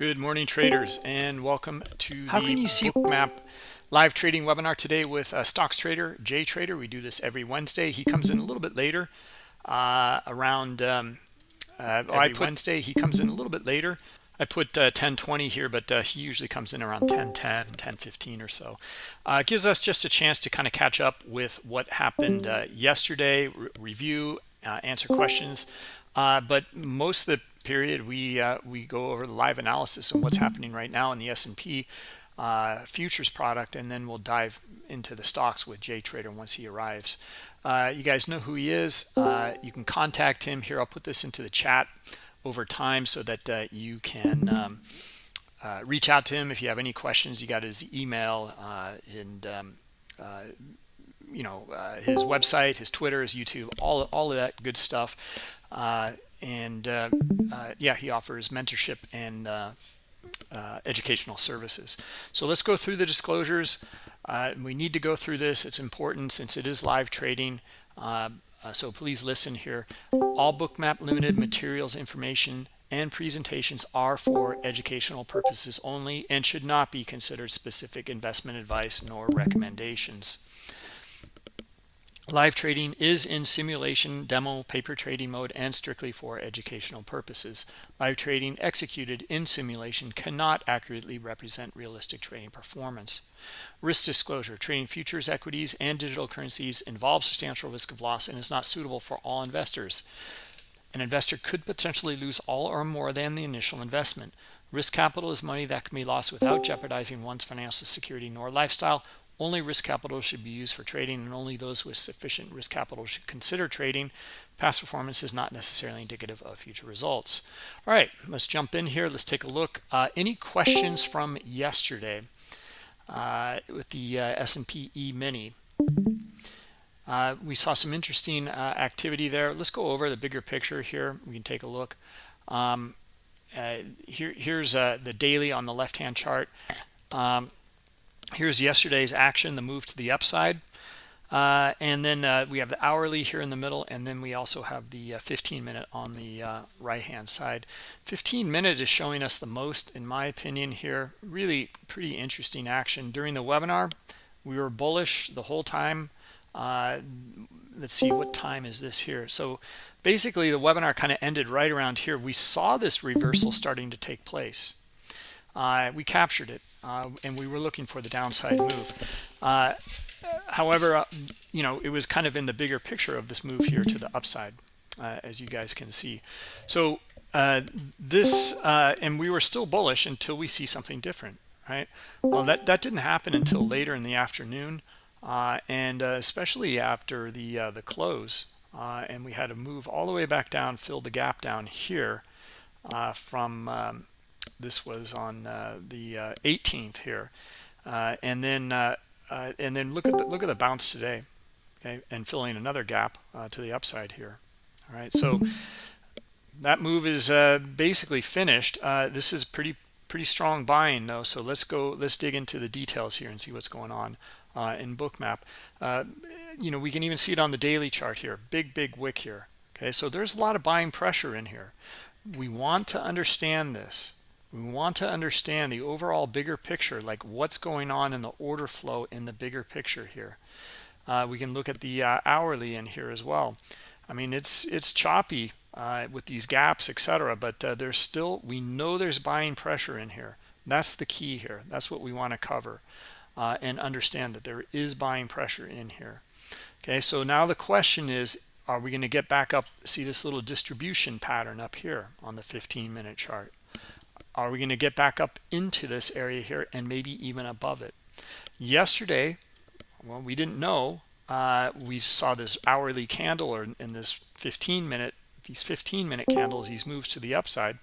Good morning, traders, and welcome to How can the you see Bookmap live trading webinar today with uh, stocks trader Jay Trader. We do this every Wednesday. He comes in a little bit later, uh, around um, uh, every put, Wednesday. He comes in a little bit later. I put uh, 1020 here, but uh, he usually comes in around 1010, 1015 or so. Uh, gives us just a chance to kind of catch up with what happened uh, yesterday, re review, uh, answer questions. Uh, but most of the period we uh, we go over the live analysis and what's happening right now in the S&P uh, futures product and then we'll dive into the stocks with Jay Trader once he arrives. Uh, you guys know who he is. Uh, you can contact him. Here I'll put this into the chat over time so that uh, you can um, uh, reach out to him if you have any questions. You got his email and um, you know his website his Twitter his YouTube all all of that good stuff and uh, uh, yeah, he offers mentorship and uh, educational services. So let's go through the disclosures. we need to go through this. It's important since it is live trading. Uh, so please listen here. All Bookmap Limited materials, information, and presentations are for educational purposes only and should not be considered specific investment advice nor recommendations. Live trading is in simulation, demo, paper trading mode, and strictly for educational purposes. Live trading executed in simulation cannot accurately represent realistic trading performance. Risk disclosure, trading futures, equities, and digital currencies involves substantial risk of loss and is not suitable for all investors. An investor could potentially lose all or more than the initial investment. Risk capital is money that can be lost without jeopardizing one's financial security nor lifestyle only risk capital should be used for trading and only those with sufficient risk capital should consider trading. Past performance is not necessarily indicative of future results. All right, let's jump in here. Let's take a look. Uh, any questions from yesterday uh, with the uh, S&P E-mini? Uh, we saw some interesting uh, activity there. Let's go over the bigger picture here. We can take a look. Um, uh, here, here's the daily on the left-hand chart. Um, here's yesterday's action the move to the upside. Uh, and then uh, we have the hourly here in the middle and then we also have the uh, 15 minute on the uh, right hand side. 15 minute is showing us the most in my opinion here. Really pretty interesting action. During the webinar we were bullish the whole time. Uh, let's see what time is this here? So basically the webinar kind of ended right around here. We saw this reversal starting to take place. Uh, we captured it uh, and we were looking for the downside move. Uh, however uh, you know it was kind of in the bigger picture of this move here to the upside uh, as you guys can see. So uh, this and we were still bullish until we see something different right? Well that that didn't happen until later in the afternoon and especially after the the close and we had to move all the way back down fill the gap down here from um, this was on uh, the uh, 18th here. Uh, and then uh, uh, and then look at the look at the bounce today okay and filling another gap uh, to the upside here. All right so that move is basically finished. This is pretty pretty strong buying though so let's go let's dig into the details here and see what's going on in bookmap. You know we can even see it on the daily chart here. Big big wick here okay? So there's a lot of buying pressure in here. We want to understand this we want to understand the overall bigger picture like what's going on in the order flow in the bigger picture here. Uh, we can look at the uh, hourly in here as well. I mean it's it's choppy uh, with these gaps etc but uh, there's still we know there's buying pressure in here. That's the key here. That's what we want to cover uh, and understand that there is buying pressure in here. Okay so now the question is are we going to get back up see this little distribution pattern up here on the 15 minute chart are we going to get back up into this area here and maybe even above it? Yesterday well we didn't know uh, we saw this hourly candle or in this 15 minute these 15 minute candles these moves to the upside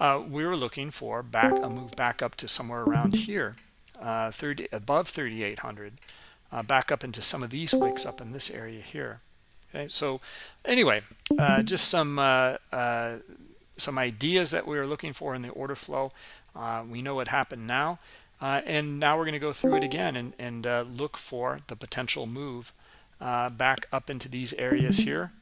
uh, we were looking for back a move back up to somewhere around here uh, 30 above 3800 uh, back up into some of these wicks up in this area here. Okay so anyway uh, just some uh, some ideas that we were looking for in the order flow. Uh, we know what happened now. Uh, and now we're going to go through it again and, and uh, look for the potential move uh, back up into these areas here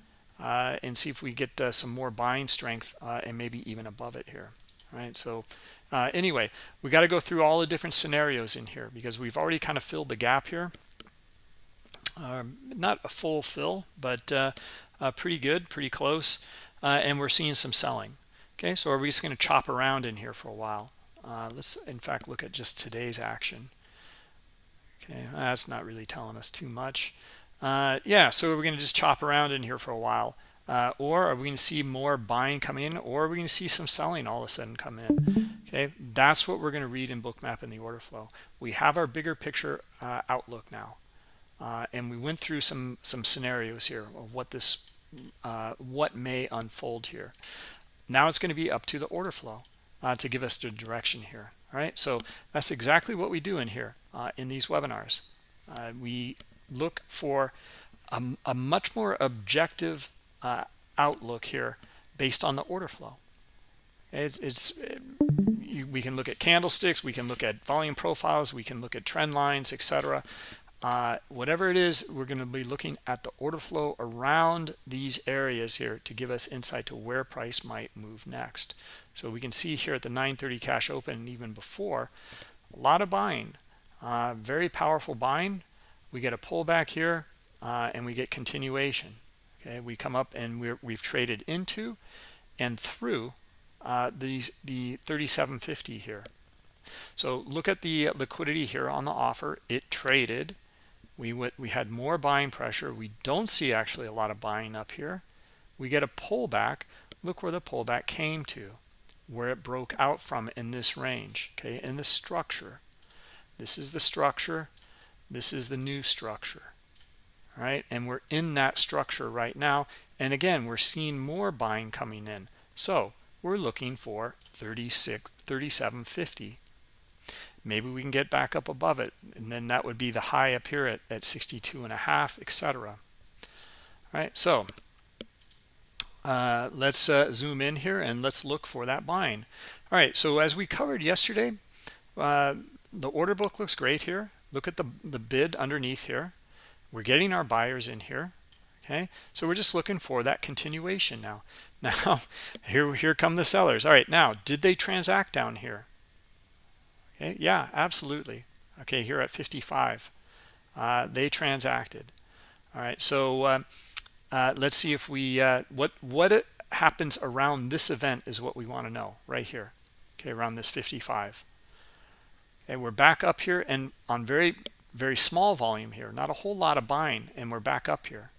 uh, and see if we get uh, some more buying strength and maybe even above it here. right? So anyway, we got to go through all the different scenarios in here because we've already kind of filled the gap here. Um, not a full fill, but pretty good, pretty close. And we're seeing some selling. Okay, so are we just going to chop around in here for a while? Uh, let's, in fact, look at just today's action. Okay, that's not really telling us too much. Uh, yeah, so we're going to just chop around in here for a while. Uh, or are we going to see more buying come in or are we going to see some selling all of a sudden come in okay that's what we're going to read in bookmap in the order flow we have our bigger picture uh, outlook now uh, and we went through some some scenarios here of what this uh, what may unfold here now it's going to be up to the order flow uh, to give us the direction here all right so that's exactly what we do in here uh, in these webinars we look for a, a much more objective uh, outlook here based on the order flow. It's, it's you, we can look at candlesticks, we can look at volume profiles, we can look at trend lines, etc. Uh, whatever it is, we're going to be looking at the order flow around these areas here to give us insight to where price might move next. So we can see here at the 930 cash open and even before, a lot of buying, uh, very powerful buying. We get a pullback here uh, and we get continuation okay we come up and we're, we've traded into and through uh, these the 3750 here so look at the liquidity here on the offer it traded we went we had more buying pressure. We don't see actually a lot of buying up here. We get a pullback. Look where the pullback came to where it broke out from in this range okay in the structure. This is the structure. This is the new structure right? And we're in that structure right now. And again we're seeing more buying coming in. So we're looking for 36 3750 maybe we can get back up above it and then that would be the high up here at, at 62 and a half etc right so uh, let's uh, zoom in here and let's look for that buying all right so as we covered yesterday uh, the order book looks great here. Look at the the bid underneath here. We're getting our buyers in here okay? So we're just looking for that continuation now. Now here here come the sellers. All right now did they transact down here okay yeah absolutely. Okay here at 55 uh, they transacted. All right so uh, uh, let's see if we uh, what what happens around this event is what we want to know right here. Okay around this 55 okay we're back up here and on very very small volume here not a whole lot of buying and we're back up here.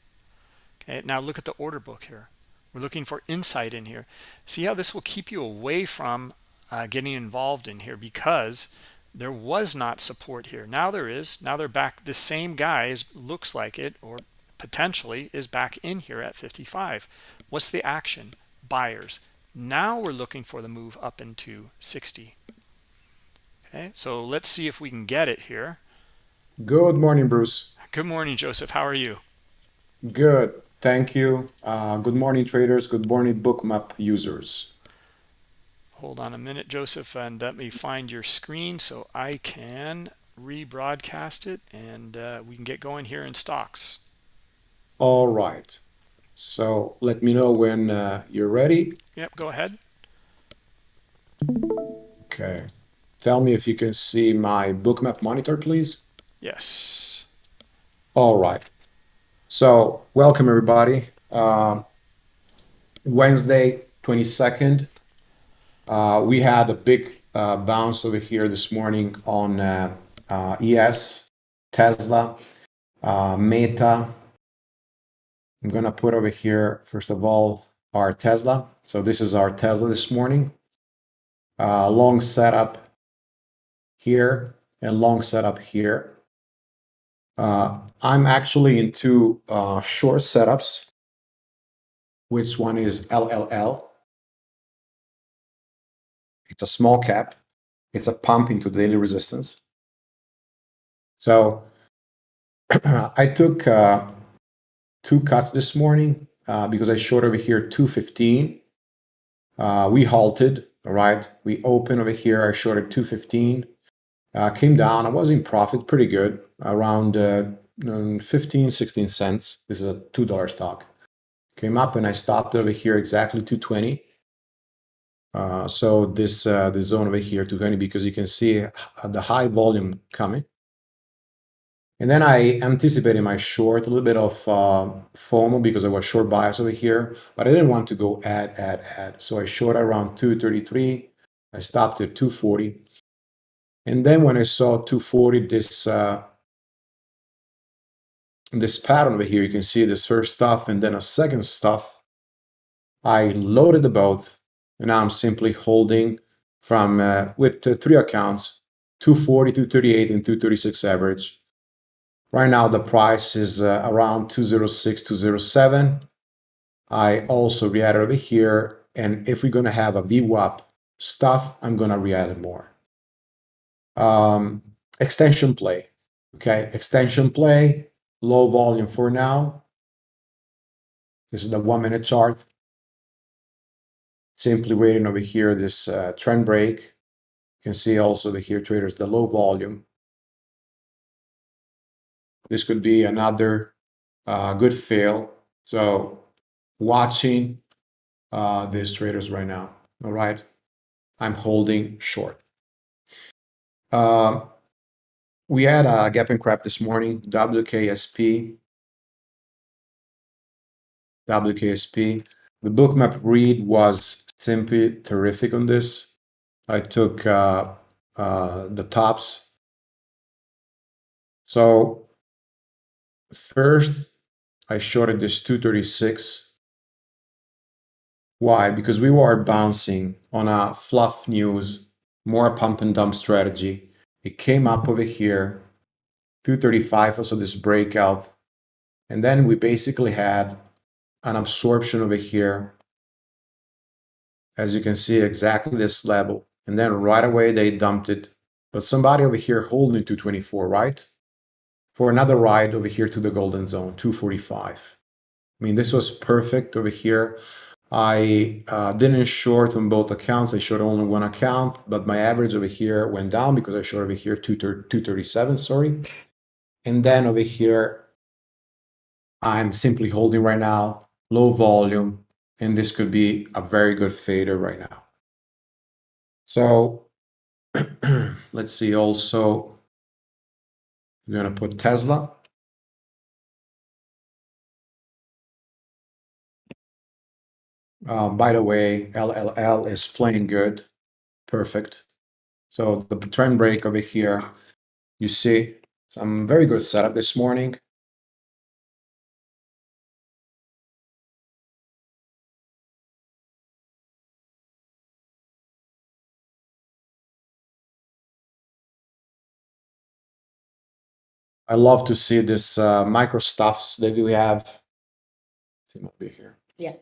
Okay now look at the order book here. We're looking for insight in here. See how this will keep you away from uh, getting involved in here because there was not support here now there is now they're back the same guy is looks like it or potentially is back in here at 55 what's the action buyers now we're looking for the move up into 60 okay so let's see if we can get it here Good morning, Bruce. Good morning, Joseph. How are you? Good. Thank you. Uh, good morning, traders. Good morning, Bookmap users. Hold on a minute, Joseph, and let me find your screen so I can rebroadcast it and uh, we can get going here in stocks. All right. So let me know when uh, you're ready. Yep, go ahead. Okay. Tell me if you can see my Bookmap monitor, please. Yes. All right. So welcome everybody. Uh, Wednesday, 22nd. Uh, we had a big uh, bounce over here this morning on uh, ES, Tesla, Meta. I'm going to put over here, first of all, our Tesla. So this is our Tesla this morning. long setup here and long setup here. I'm actually into short setups, which one is LLL. It's a small cap. It's a pump into daily resistance. So I took uh, two cuts this morning uh, because I short over here 215. Uh, we halted, all right? We open over here. I shorted 215. Uh, came down. I was in profit pretty good around uh, um, 15, 16 cents. This is a $2 stock. Came up and I stopped over here exactly 220. Uh, so this uh, this zone over here 220 because you can see the high volume coming. And then I anticipated my short, a little bit of uh, FOMO because I was short bias over here, but I didn't want to go add, add, add. So I short around 233. I stopped at 240. And then when I saw 240, this uh, this pattern over here, you can see this first stuff and then a second stuff. I loaded the both and now I'm simply holding from uh, with uh, three accounts, 240, 238, and 236 average. Right now, the price is uh, around 206, 207. I also re-added over here. And if we're going to have a VWAP stuff, I'm going to re-add more. Um, extension play. Okay, extension play, low volume for now. This is the one minute chart. Simply waiting over here, this uh, trend break. You can see also the here traders, the low volume. This could be another uh, good fail. So watching uh, these traders right now. All right. I'm holding short. Uh, we had a gap and crap this morning, WKSP. WKSP. The bookmap read was simply terrific on this. I took uh, uh, the tops. So First, I shorted this 236. Why? Because we were bouncing on a fluff news, more pump and dump strategy. It came up over here, 235 also this breakout. And then we basically had an absorption over here. As you can see, exactly this level. And then right away they dumped it. But somebody over here holding 224, right? for another ride over here to the golden zone, 245. I mean, this was perfect over here. I uh, didn't short on both accounts. I short only one account, but my average over here went down because I short over here 237, sorry. And then over here, I'm simply holding right now, low volume, and this could be a very good fader right now. So let's see also we're going to put Tesla. Uh, by the way, LLL is playing good. Perfect. So the trend break over here, you see some very good setup this morning. I love to see this uh, micro stuffs that we have. See over here. Yeah.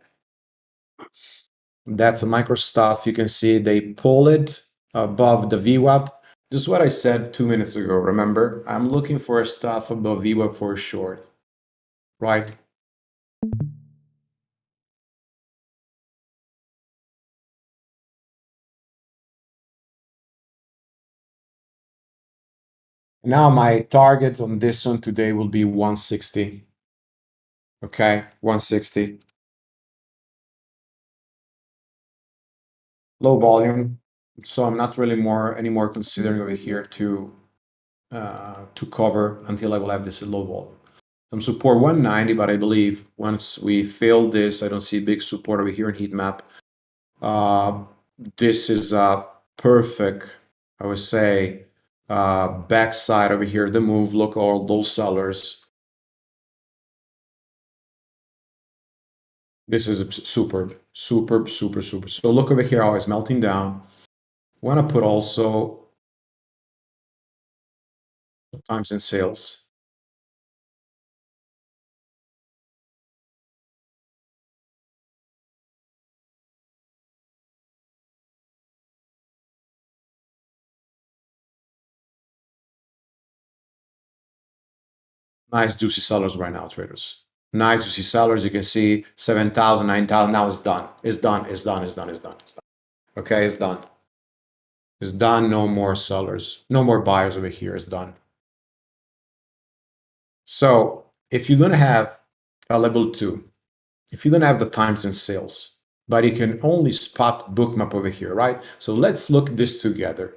That's a micro stuff. You can see they pull it above the VWAP. This is what I said two minutes ago. Remember, I'm looking for a stuff above VWAP for short, right? Now my target on this one today will be 160. Okay, 160. Low volume, so I'm not really more anymore considering over here to uh, to cover until I will have this low volume. Some support 190, but I believe once we fail this, I don't see big support over here in heat map. Uh, this is a perfect, I would say, uh, backside over here, the move, look all those sellers. This is superb, superb, super, super. So look over here how it's melting down. Want to put also times and sales. Nice juicy sellers right now, traders. Nice juicy sellers. You can see 7,000, 9,000. Now it's done. It's done. It's done. It's done. It's done. It's done. Okay, it's done. It's done. No more sellers. No more buyers over here. It's done. So if you don't have a level two, if you don't have the times and sales, but you can only spot bookmap over here, right? So let's look this together.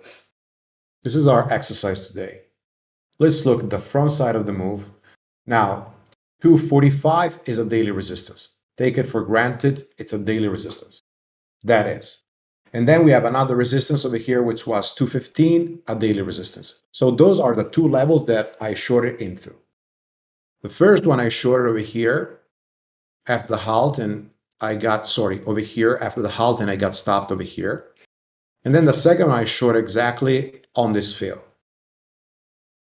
This is our exercise today. Let's look at the front side of the move. Now, 245 is a daily resistance. Take it for granted, it's a daily resistance. That is. And then we have another resistance over here, which was 215, a daily resistance. So those are the two levels that I shorted into. The first one I shorted over here after the halt and I got, sorry, over here after the halt and I got stopped over here. And then the second one I shorted exactly on this fill.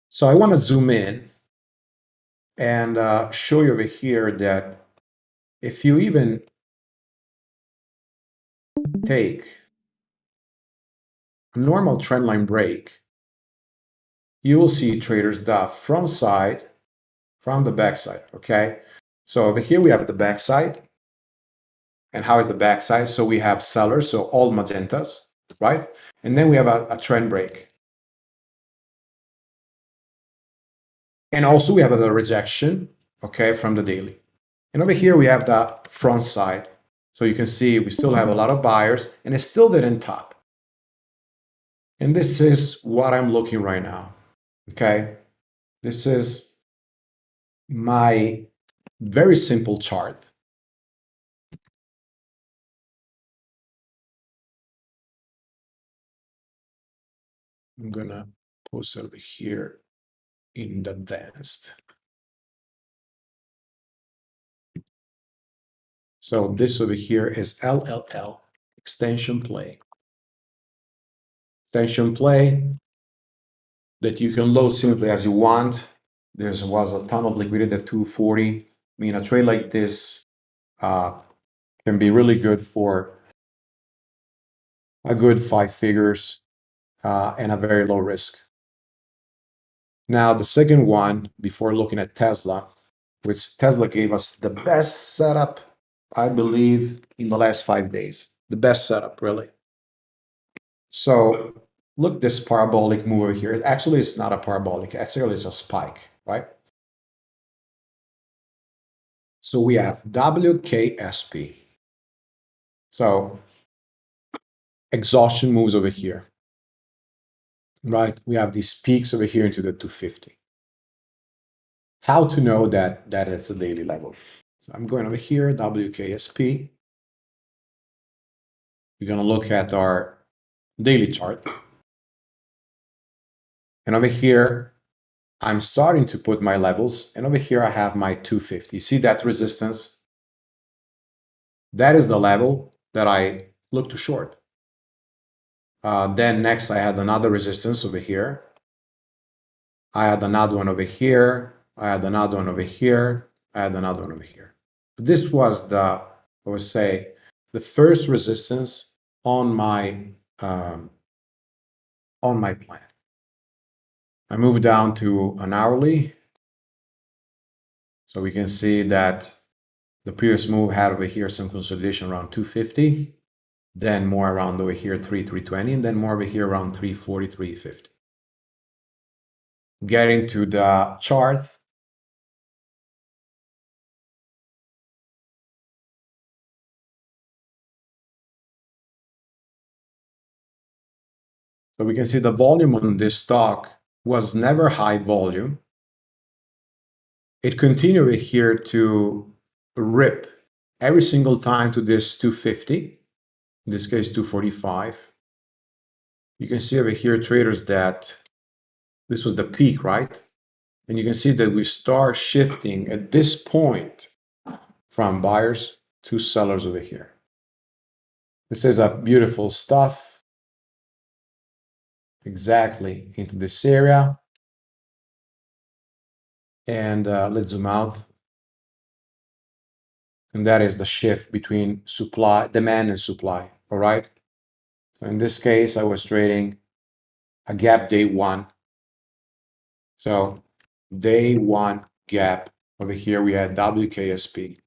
So I want to zoom in and uh, show you over here that if you even take a normal trendline break, you will see traders the front side from the back side, okay? So over here we have the back side. And how is the back side? So we have sellers, so all magentas, right? And then we have a, a trend break. And also we have a rejection, okay, from the daily. And over here we have the front side. So you can see we still have a lot of buyers and it still didn't top. And this is what I'm looking right now, okay? This is my very simple chart. I'm gonna post over here in the advanced. So this over here is LLL, extension play. Extension play that you can load simply as you want. There was a ton of liquidity at 240. I mean, a trade like this uh, can be really good for a good five figures uh, and a very low risk. Now, the second one, before looking at Tesla, which Tesla gave us the best setup, I believe, in the last five days. The best setup, really. So look this parabolic move over here. Actually, it's not a parabolic. Actually, it's a spike, right? So we have WKSP. So exhaustion moves over here right? We have these peaks over here into the 250. How to know that that is a daily level? So I'm going over here, WKSP. We're going to look at our daily chart. And over here, I'm starting to put my levels. And over here, I have my 250. See that resistance? That is the level that I look to short. Uh, then next I had another resistance over here. I had another one over here. I had another one over here. I had another one over here. But this was the, I would say, the first resistance on my um, on my plan. I moved down to an hourly. So we can see that the previous move had over here some consolidation around 250 then more around over here 3 320 and then more over here around 340 350 getting to the chart. So we can see the volume on this stock was never high volume. It continued here to rip every single time to this 250 in this case 245. You can see over here traders that this was the peak, right? And you can see that we start shifting at this point from buyers to sellers over here. This is a beautiful stuff. Exactly into this area. And uh, let's zoom out and that is the shift between supply, demand and supply, all right? So in this case, I was trading a gap day one. So day one gap, over here we had WKSP.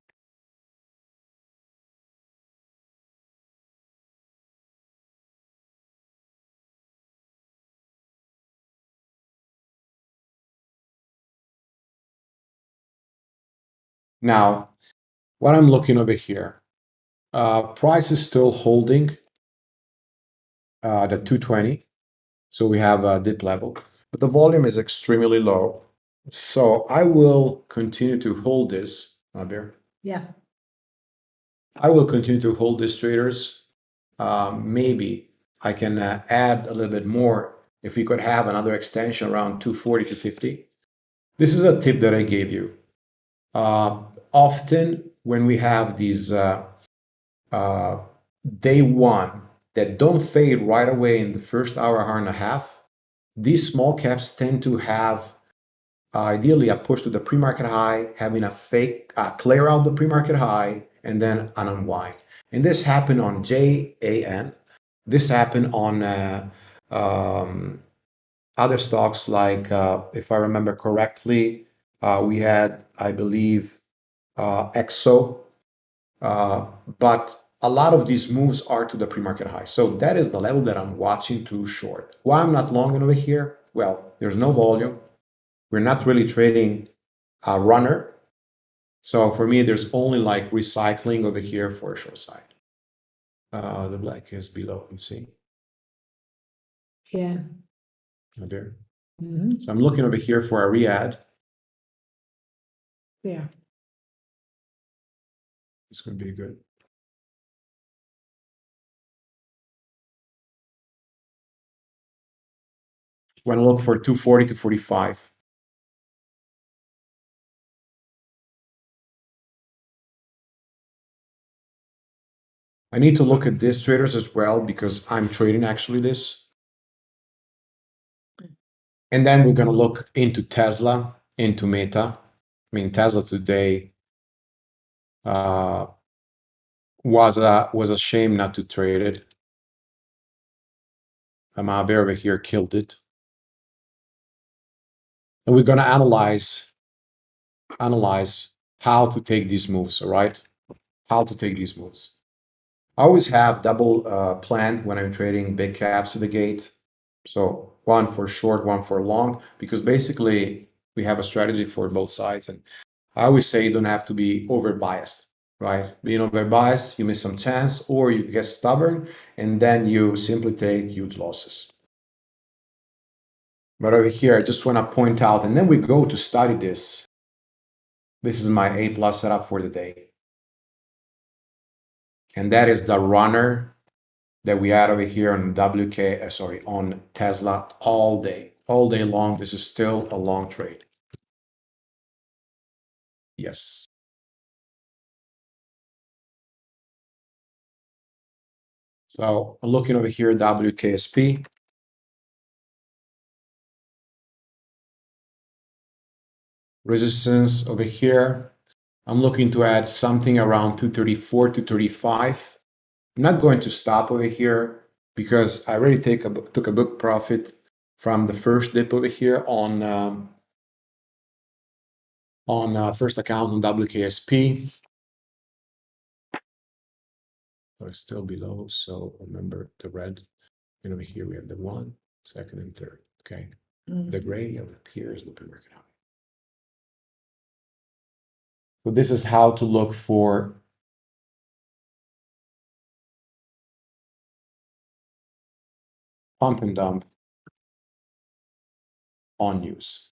Now, what I'm looking over here, Uh, price is still holding uh, the 220. So we have a dip level, but the volume is extremely low. So I will continue to hold this, Abir. Yeah. I will continue to hold these traders. Um, maybe I can uh, add a little bit more if we could have another extension around 240 to 50. This is a tip that I gave you. Uh, often when we have these uh, uh, day one that don't fade right away in the first hour, hour and a half, these small caps tend to have uh, ideally a push to the pre-market high, having a fake uh, clear out the pre-market high, and then an unwind. And this happened on JAN. This happened on uh, um, other stocks like, uh, if I remember correctly, uh, we had, I believe, uh, EXO. Uh, but a lot of these moves are to the pre-market high. So that is the level that I'm watching to short. Why I'm not long over here? Well, there's no volume. We're not really trading a runner. So for me, there's only like recycling over here for a short side. Uh, the black is below, you see? Yeah. Right there. Mhm. So I'm looking over here for a re-add. Yeah. It's going to be good. Want to look for 240 to 45. I need to look at these traders as well because I'm trading actually this. Hmm. And then we're going to look into Tesla, into Meta. I mean, Tesla today was a was a shame not to trade it. Amabe over here killed it. And we're going to analyze analyze how to take these moves, all right? How to take these moves. I always have double uh, plan when I'm trading big caps at the gate. So one for short, one for long, because basically we have a strategy for both sides. And I always say you don't have to be over biased, right? Being over biased, you miss some chance or you get stubborn and then you simply take huge losses. But over here, I just want to point out, and then we go to study this. This is my A plus setup for the day. And that is the runner that we had over here on WK, uh, sorry, on Tesla all day, all day long. This is still a long trade. Yes. So I'm looking over here, WKSP. Resistance over here. I'm looking to add something around 234 to 35. I'm not going to stop over here because I already take a, took a book profit from the first dip over here on um, on uh, first account on WKSP. Are still below, so remember the red. And over here we have the one, second, and third. Okay, Mm. the gray of here is the pre-market high. So this is how to look for pump and dump on news.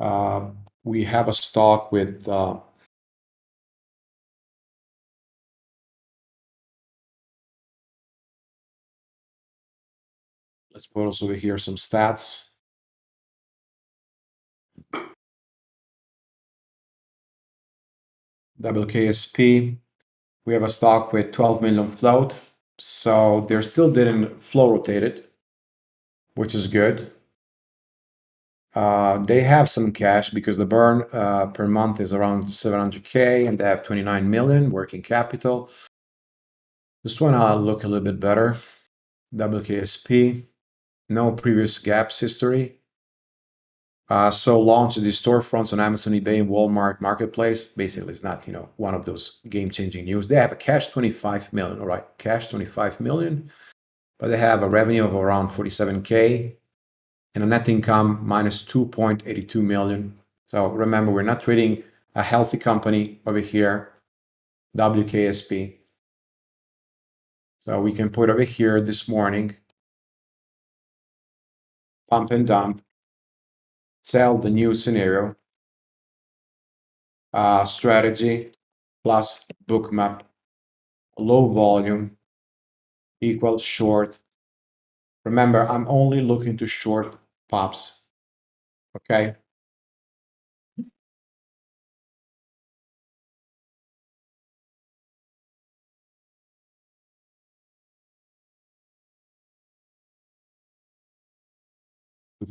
Uh, we have a stock with uh, let's put also over here some stats. WKSP, we have a stock with 12 million float. So they're still didn't float rotated, which is good. Uh, they have some cash because the burn uh, per month is around 700k and they have 29 million working capital. This one I'll look a little bit better. WKSP, no previous gaps history. Uh, so launch the storefronts on Amazon, eBay, and Walmart Marketplace. Basically, it's not you know one of those game-changing news. They have a cash 25 million, all right, cash 25 million, but they have a revenue of around 47k and a net income minus 2.82 million. So remember, we're not trading a healthy company over here. WKSP. So we can put over here this morning, pump and dump, sell the new scenario, uh, strategy plus bookmap, low volume equals short. Remember, I'm only looking to short pops, okay?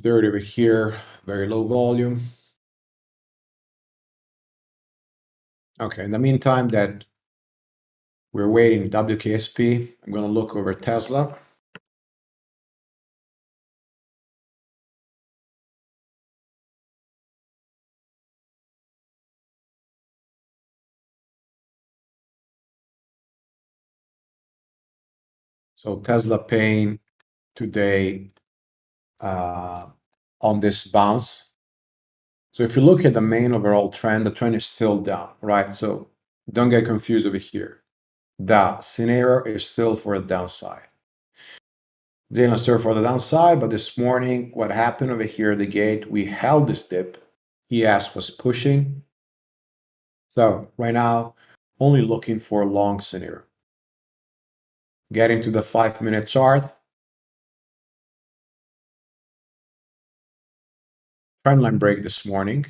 Third over here, very low volume. Okay, in the meantime that we're waiting WKSP, I'm going to look over Tesla. So Tesla paying today uh, on this bounce. So if you look at the main overall trend, the trend is still down, right? So don't get confused over here. The scenario is still for the downside. Didn't still for the downside, but this morning, what happened over here at the gate, we held this dip. ES was pushing. So right now, only looking for a long scenario. Getting to the five minute chart, trendline break this morning.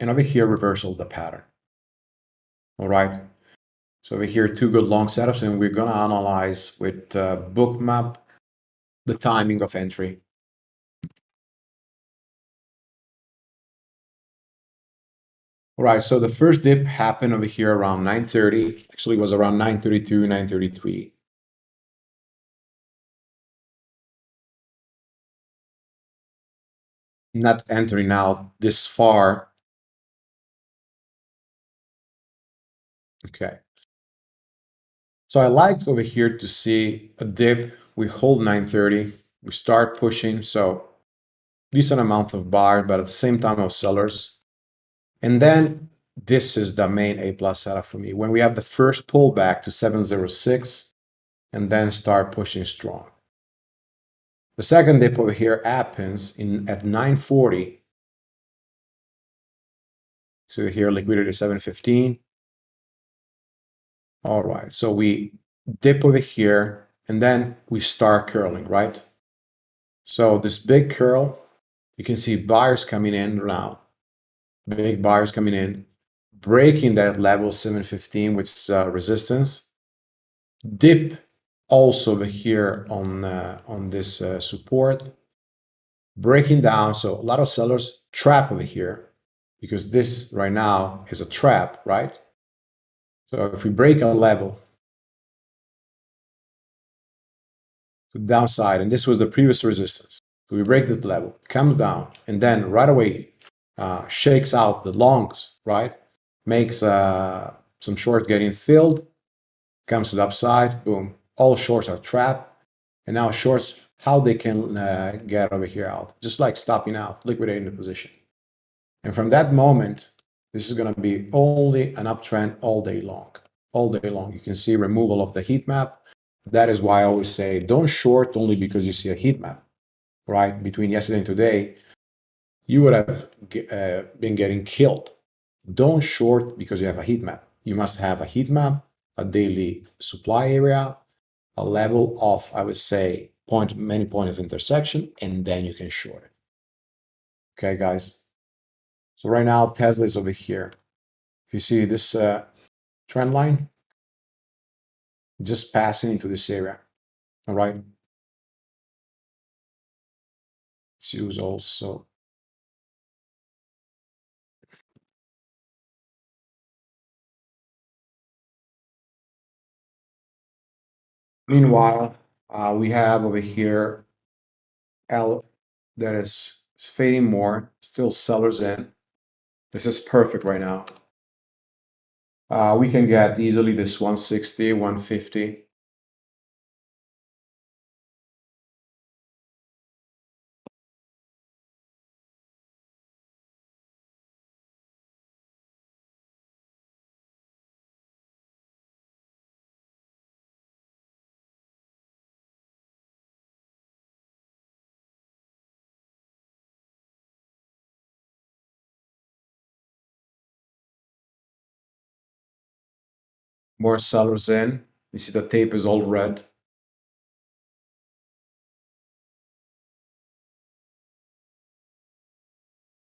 And over here, reversal the pattern. All right. So over here, two good long setups, and we're going to analyze with uh, bookmap the timing of entry. All right, so the first dip happened over here around 9.30. Actually, it was around 9.32, 9.33. not entering out this far. Okay. So I like over here to see a dip. We hold 930. We start pushing. So decent amount of buyers, but at the same time of sellers. And then this is the main A plus setup for me. When we have the first pullback to 706 and then start pushing strong. The second dip over here happens in at 940. So here liquidity 715. All right, so we dip over here and then we start curling, right? So this big curl, you can see buyers coming in now. Big buyers coming in, breaking that level 715 with uh, resistance. Dip also over here on uh, on this uh, support. Breaking down so a lot of sellers trap over here because this right now is a trap right? So if we break a level to downside and this was the previous resistance. So we break this level comes down and then right away uh, shakes out the longs right makes uh, some shorts getting filled comes to the upside boom all shorts are trapped. And now shorts, how they can uh, get over here out, just like stopping out, liquidating the position. And from that moment, this is going to be only an uptrend all day long, all day long. You can see removal of the heat map. That is why I always say don't short only because you see a heat map, right? Between yesterday and today, you would have uh, been getting killed. Don't short because you have a heat map. You must have a heat map, a daily supply area, a level of, I would say, point many point of intersection, and then you can short it. Okay, guys. So right now Tesla is over here. If you see this uh, trend line, just passing into this area. All right. Let's use also Meanwhile, uh, we have over here L that is fading more, still sellers in. This is perfect right now. Uh, we can get easily this 160, 150. More sellers in. You see the tape is all red.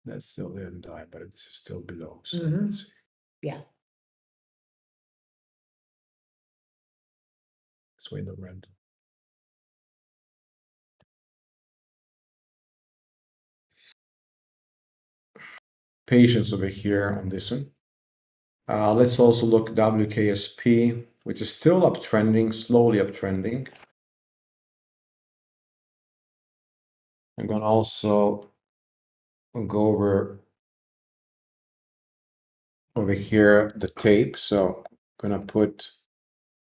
That's still didn't die, but this is still below. So Mhm. let's see. Yeah. It's way the red. Patience over here on this one. Uh, let's also look WKSP, which is still uptrending, slowly uptrending. I'm going to also go over over here the tape. So I'm going to put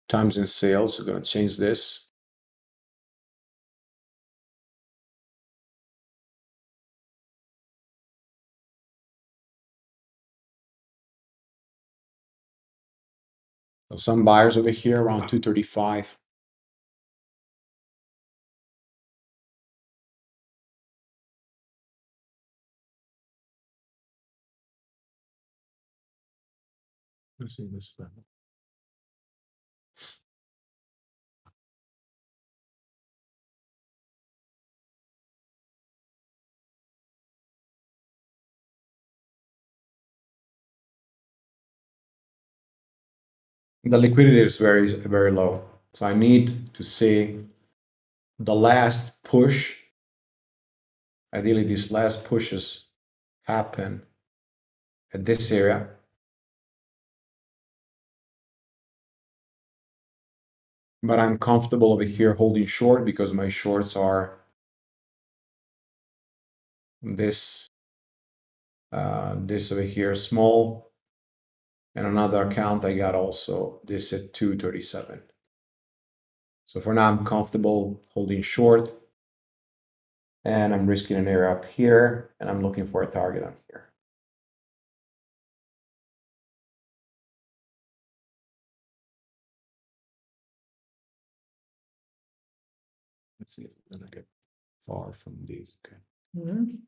times and sales. I'm going to change this. So some buyers over here around 235. Let's see this level. The liquidity is very, very low. So I need to see the last push. Ideally, these last pushes happen at this area. But I'm comfortable over here holding short because my shorts are this uh, this over here small and another account I got also this at 237 so for now I'm comfortable holding short. And I'm risking an area up here and I'm looking for a target on here. Let's see if gonna get far from these okay. Mhm.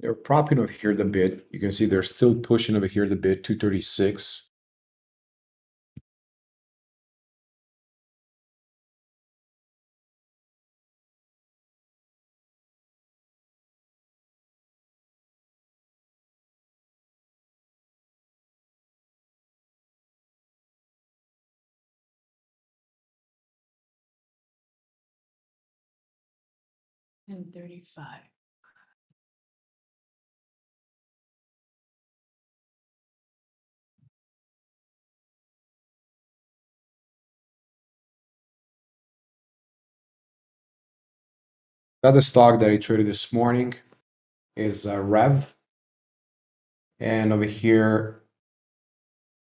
They're propping over here the bid. You can see they're still pushing over here the bid 236. And thirty-five. The other stock that I traded this morning is uh, Rev. And over here,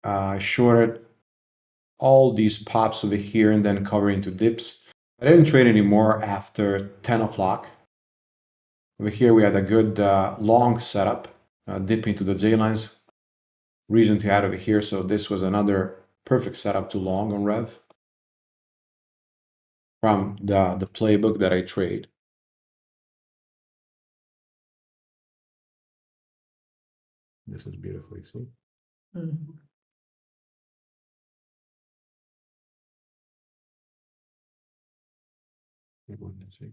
uh, shorted all these pops over here and then cover into dips. I didn't trade anymore after 10 o'clock. Over here, we had a good uh, long setup, uh, dip into the J lines. Reason to add over here. So this was another perfect setup to long on Rev from the, the playbook that I trade. This is beautiful, you see? Mhm. One, see?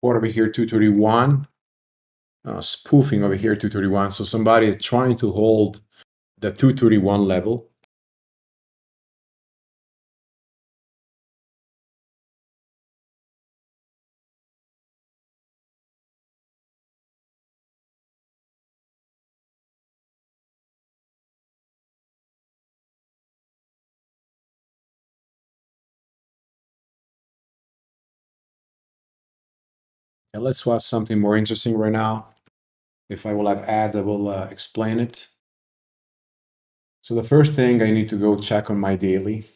What over here, 231. Uh, spoofing over here, 231. So somebody is trying to hold the 231 level. And let's watch something more interesting right now. If I will have ads, I will uh, explain it. So the first thing I need to go check on my daily.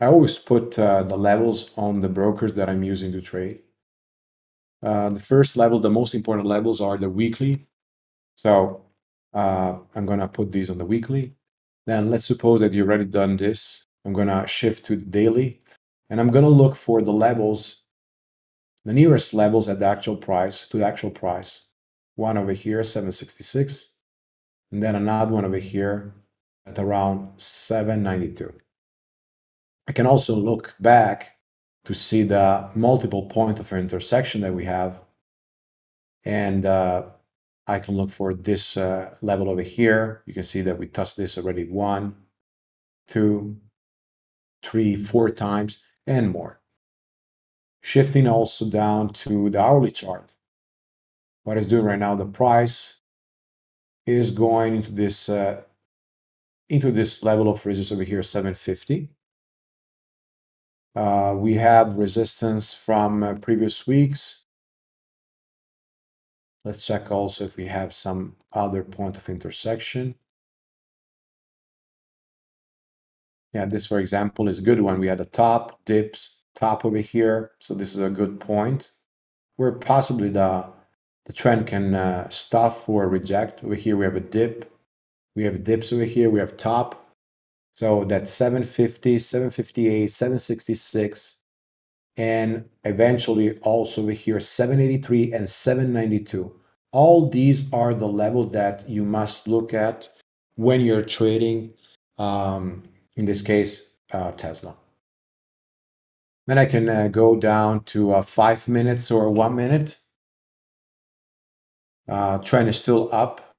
I always put uh, the levels on the brokers that I'm using to trade. Uh, the first level, the most important levels are the weekly. So Uh, I'm gonna put these on the weekly. Then let's suppose that you already done this. I'm gonna shift to the daily and I'm gonna look for the levels, the nearest levels at the actual price to the actual price. One over here, 766, and then another one over here at around 792. I can also look back to see the multiple point of intersection that we have. And uh, I can look for this uh, level over here. You can see that we touched this already one, two, three, four times, and more. Shifting also down to the hourly chart. What it's doing right now, the price is going into this uh, into this level of resistance over here, 750. Uh, we have resistance from uh, previous weeks. Let's check also if we have some other point of intersection. Yeah, this, for example, is a good one. We had a top, dips, top over here. So this is a good point where possibly the, the trend can uh, stop or reject. Over here, we have a dip. We have dips over here. We have top. So that's 750, 758, 766, and eventually also over here 783 and 792. All these are the levels that you must look at when you're trading um, in this case, uh, Tesla. Then I can uh, go down to uh, five minutes or one minute. Uh, trend is still up,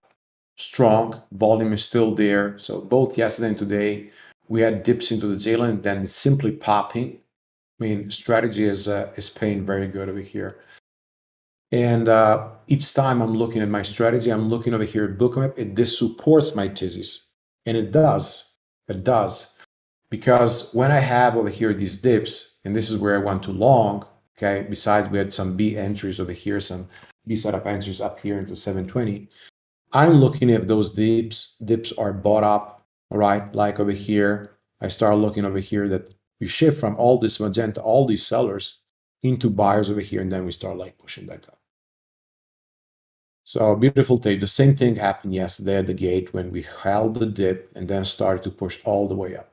strong, volume is still there. So both yesterday and today, we had dips into the J line, then simply popping. I mean, strategy is uh, is paying very good over here. And uh, each time I'm looking at my strategy, I'm looking over here at Bookmap. It this supports my thesis, and it does. It does. Because when I have over here these dips, and this is where I want to long, okay, besides we had some B entries over here, some B setup entries up here into 720, I'm looking if those dips dips are bought up, all right, like over here. I start looking over here that we shift from all this magenta, all these sellers into buyers over here, and then we start like pushing back up. So beautiful tape. The same thing happened yesterday at the gate when we held the dip and then started to push all the way up.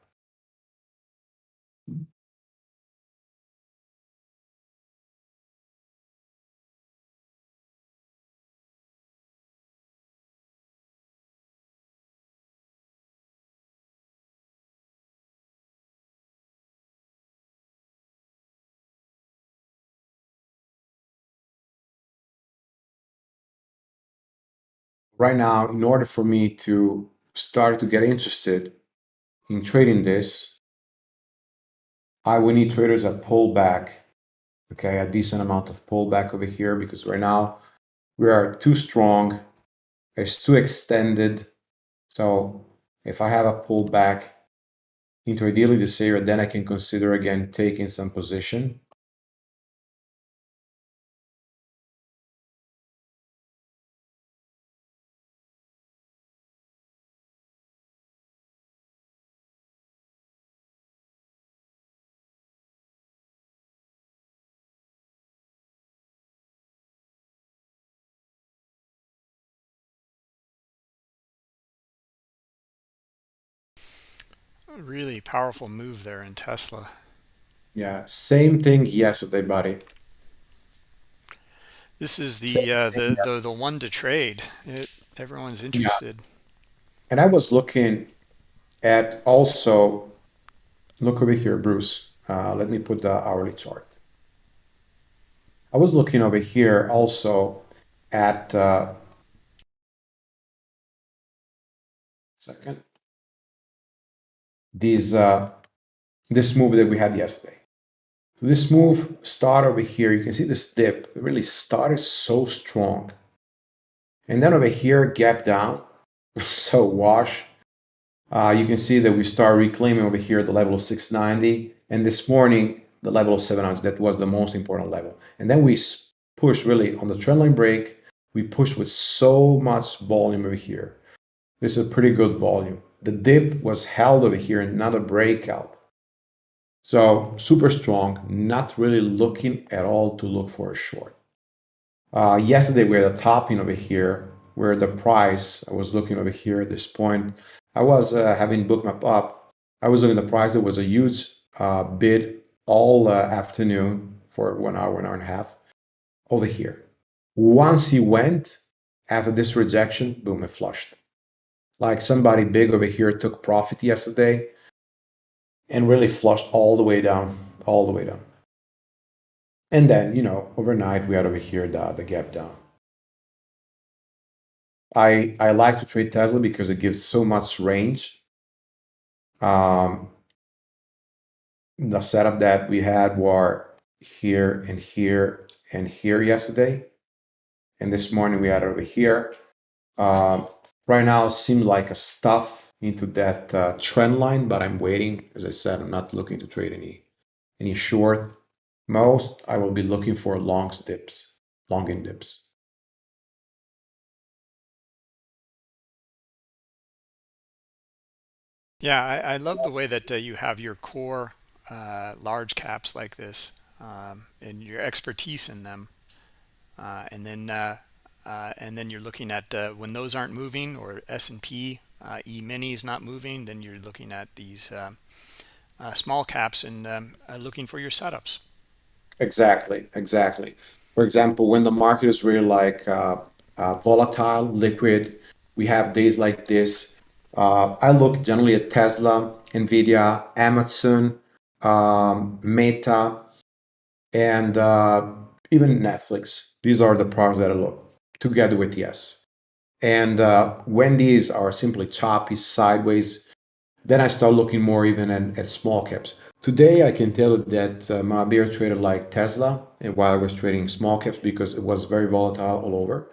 Right now, in order for me to start to get interested in trading this, I will need traders that pull back, okay, a decent amount of pullback over here because right now we are too strong, it's too extended. So if I have a pullback into ideally this area, then I can consider again taking some position. Really powerful move there in Tesla. Yeah, same thing yesterday, buddy. This is the uh, the, the the one to trade. It, everyone's Yeah. interested. And I was looking at also, look over here, Bruce. Uh, let me put the hourly chart. I was looking over here also at, uh, second, these, uh, this move that we had yesterday. So this move started over here. You can see this dip. It really started so strong. And then over here, gap down. so wash. Uh, you can see that we start reclaiming over here the level of 690. And this morning, the level of 700. That was the most important level. And then we pushed really on the trendline break. We pushed with so much volume over here. This is a pretty good volume. The dip was held over here, and not a breakout. So super strong, not really looking at all to look for a short. Uh, yesterday we had a topping over here where the price, I was looking over here at this point, I was uh, having bookmap up. I was looking at the price. There was a huge uh, bid all uh, afternoon for one hour, one hour and a half over here. Once he went, after this rejection, boom, it flushed. Like somebody big over here took profit yesterday and really flushed all the way down, all the way down. And then, you know, overnight we had over here the, the gap down. I I like to trade Tesla because it gives so much range. Um, the setup that we had were here and here and here yesterday, and this morning we had over here. Um, right now, it seems like a stuff into that uh, trend line, but I'm waiting. As I said, I'm not looking to trade any any short. Most I will be looking for long dips, long in dips. Yeah, I, I love the way that uh, you have your core uh, large caps like this um, and your expertise in them. Uh, and then uh, uh, and then you're looking at uh, when those aren't moving or S&P E-mini is not moving, then you're looking at these small caps and um, looking for your setups. Exactly, exactly. For example, when the market is really like volatile, liquid, we have days like this uh, I look generally at Tesla, Nvidia, Amazon, um, Meta, and uh, even Netflix. These are the products that I look together with yes. And uh, when these are simply choppy sideways, then I start looking more even at, at small caps. Today, I can tell you that uh, my beer traded like Tesla, and while I was trading small caps because it was very volatile all over.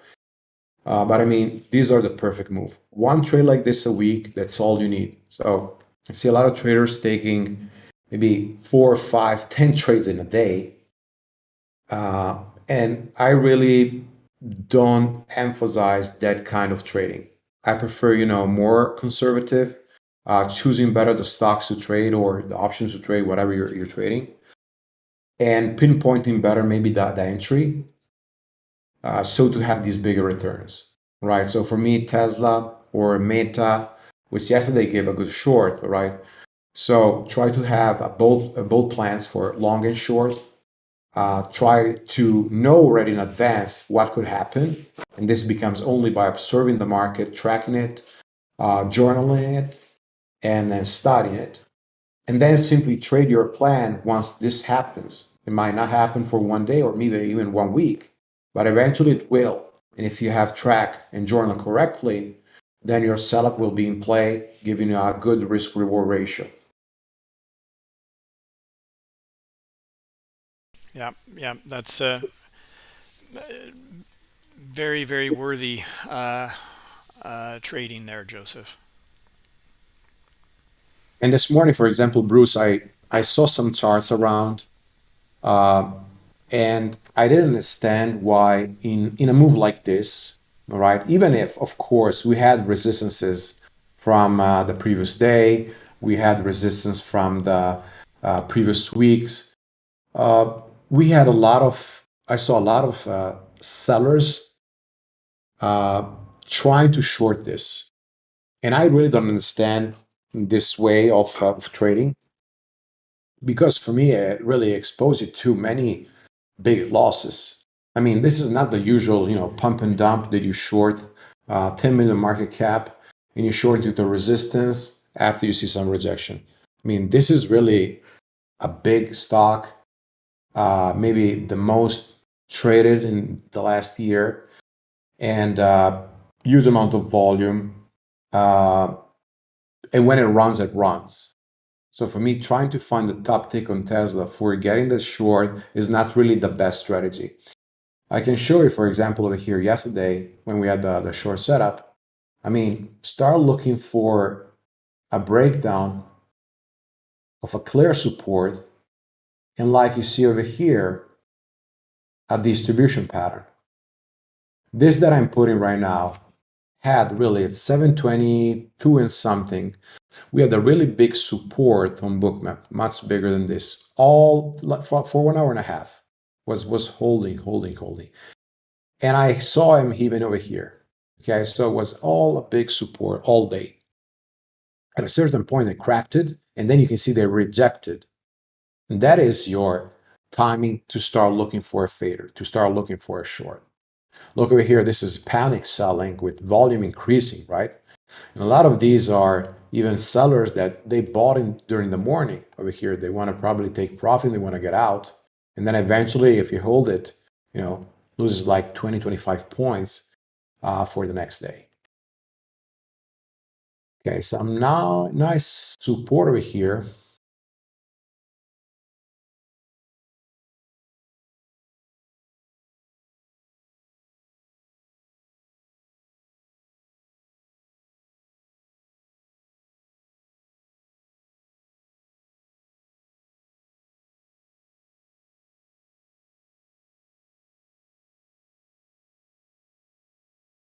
Uh, but I mean, these are the perfect move. One trade like this a week, that's all you need. So I see a lot of traders taking maybe four, or five, ten trades in a day. Uh, and I really don't emphasize that kind of trading. I prefer, you know, more conservative, uh, choosing better the stocks to trade or the options to trade, whatever you're, you're trading, and pinpointing better maybe the, the entry uh, so to have these bigger returns, right? So for me, Tesla or Meta, which yesterday gave a good short, right? So try to have a bold, a bold plans for long and short. Uh, try to know already in advance what could happen. And this becomes only by observing the market, tracking it, uh, journaling it, and then studying it. And then simply trade your plan once this happens. It might not happen for one day or maybe even one week, but eventually it will. And if you have track and journal correctly, then your setup will be in play, giving you a good risk reward ratio. Yeah, yeah, that's uh, very, very worthy uh, uh, trading there, Joseph. And this morning, for example, Bruce, I, I saw some charts around. Uh, and I didn't understand why in, in a move like this, all right, even if, of course, we had resistances from uh, the previous day, we had resistance from the uh, previous weeks. Uh, we had a lot of, I saw a lot of uh, sellers uh, trying to short this. And I really don't understand this way of, of trading because for me, it really exposed you to many big losses. I mean, this is not the usual, you know, pump and dump that you short uh, 10 million market cap and you short into the resistance after you see some rejection. I mean, this is really a big stock, uh, maybe the most traded in the last year, and uh, huge amount of volume. Uh, and when it runs, it runs. So for me, trying to find the top tick on Tesla for getting the short is not really the best strategy. I can show you, for example, over here yesterday when we had the, the short setup. I mean, start looking for a breakdown of a clear support. And like you see over here, a distribution pattern. This that I'm putting right now had really at 722 and something we had a really big support on bookmap much bigger than this all for, for one hour and a half was was holding holding holding and i saw him even over here Okay, so it was all a big support all day. At a certain point, they cracked it, and then you can see they rejected. And that is your timing to start looking for a fader, to start looking for a short. Look over here, this is panic selling with volume increasing, right? And a lot of these are even sellers that they bought in during the morning over here. They want to probably take profit, they want to get out. And then eventually, if you hold it, you know, loses like 20, 25 points uh, for the next day. Okay, so I'm now nice support over here.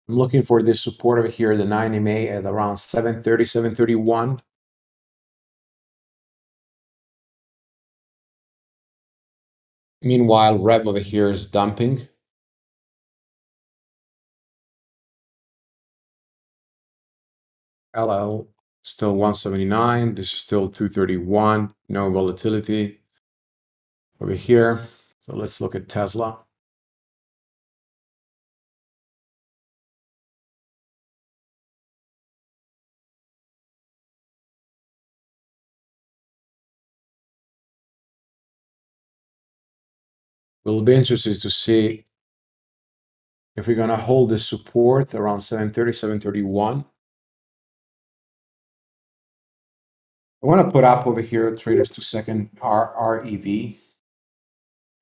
I'm looking for this support over here, the 9 MA at around 730, 731. Meanwhile, Rev over here is dumping. LL still 179. This is still 231. No volatility over here. So let's look at Tesla. We'll be interested to see if we're going to hold this support around 730, 731. I want to put up over here traders to second R REV.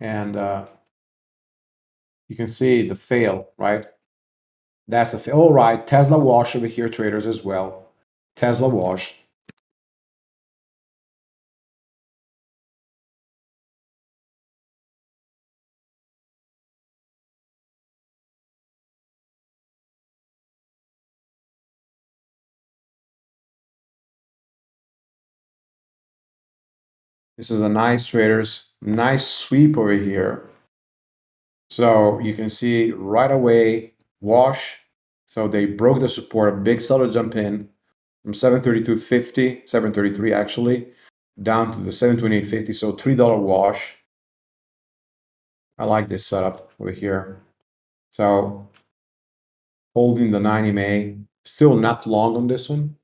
And uh, you can see the fail, right? That's a fail. All right, Tesla wash over here, traders as well. Tesla wash. This is a nice traders, nice sweep over here. So you can see right away, wash. So they broke the support, a big seller jump in from 732.50, 733 actually, down to the 728.50. So $3 wash. I like this setup over here. So holding the 90 May, still not long on this one.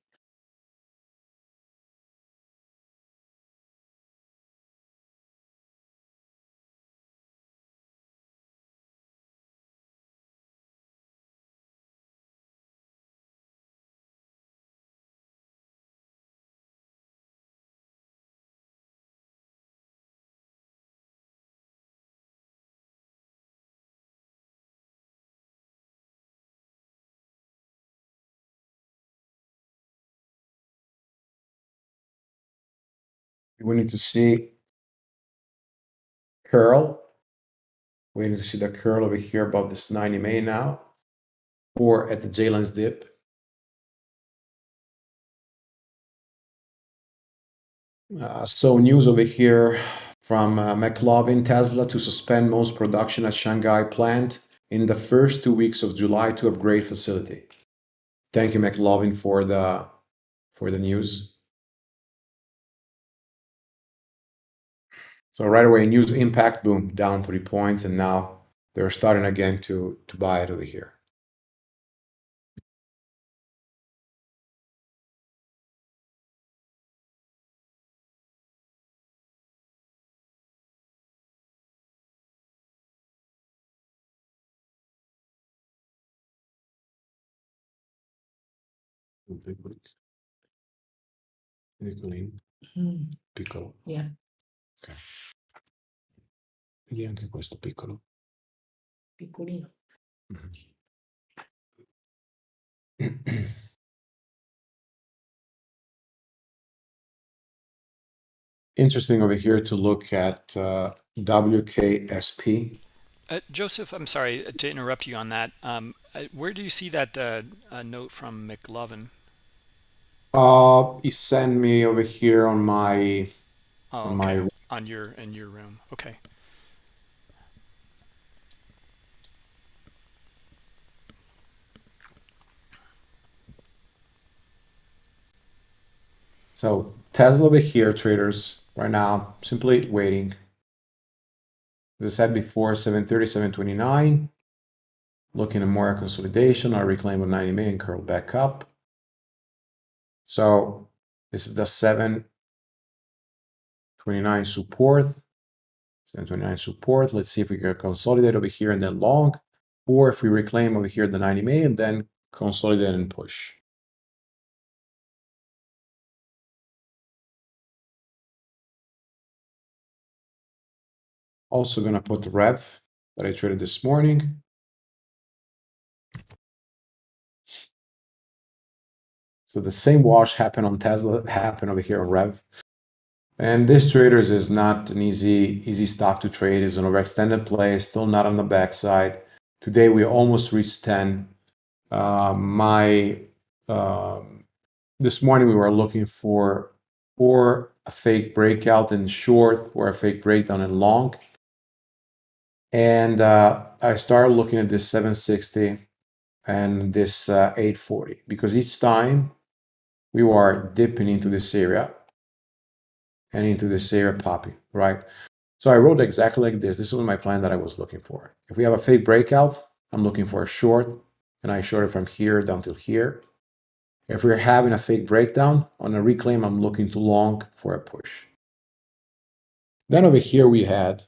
We need to see curl. We need to see the curl over here above this 90 May now, or at the J-lines dip. Uh, so news over here from uh, McLovin Tesla to suspend most production at Shanghai plant in the first two weeks of July to upgrade facility. Thank you, McLovin, for the for the news. So right away, news impact, boom, down three points, and now they're starting again to to buy it over here. Piccolino, Mm, piccolo. Yeah. Ok. Vedi anche questo piccolo. Piccolino. Interesting over here to look at uh, WKSP. Uh, Joseph, I'm sorry to interrupt you on that. Um, uh, where do you see that uh, uh, note from McLovin? Uh, he sent me over here on my Oh, on okay. my on your in your room. Okay. So Tesla over here, traders, right now, simply waiting. As I said before, 730, 729. Looking at more consolidation, I reclaim of 90 million, curl back up. So this is the 729 support. 729 support. Let's see if we can consolidate over here and then long, or if we reclaim over here the 90 million, then consolidate and push. Also gonna put the rev that I traded this morning. So the same wash happened on Tesla, happened over here on Rev. And this traders is not an easy easy stock to trade. It's an overextended play, still not on the backside. Today we almost reached 10. Uh, my um, this morning we were looking for or a fake breakout in short or a fake breakdown in long. And uh, I started looking at this 760 and this uh, 840 because each time we were dipping into this area and into this area popping, right? So I wrote exactly like this. This was my plan that I was looking for. If we have a fake breakout, I'm looking for a short, and I short it from here down to here. If we're having a fake breakdown on a reclaim, I'm looking to long for a push. Then over here we had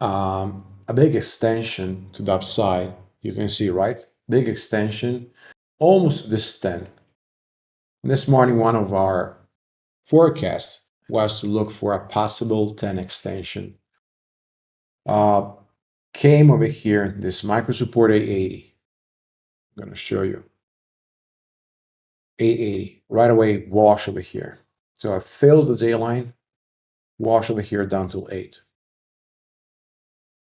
um, a big extension to the upside. You can see, right? Big extension, almost to this 10. This morning, one of our forecasts was to look for a possible 10 extension. Uh, came over here, this micro support 880. I'm going to show you. 880, right away, wash over here. So I fills the J line, wash over here down to 8.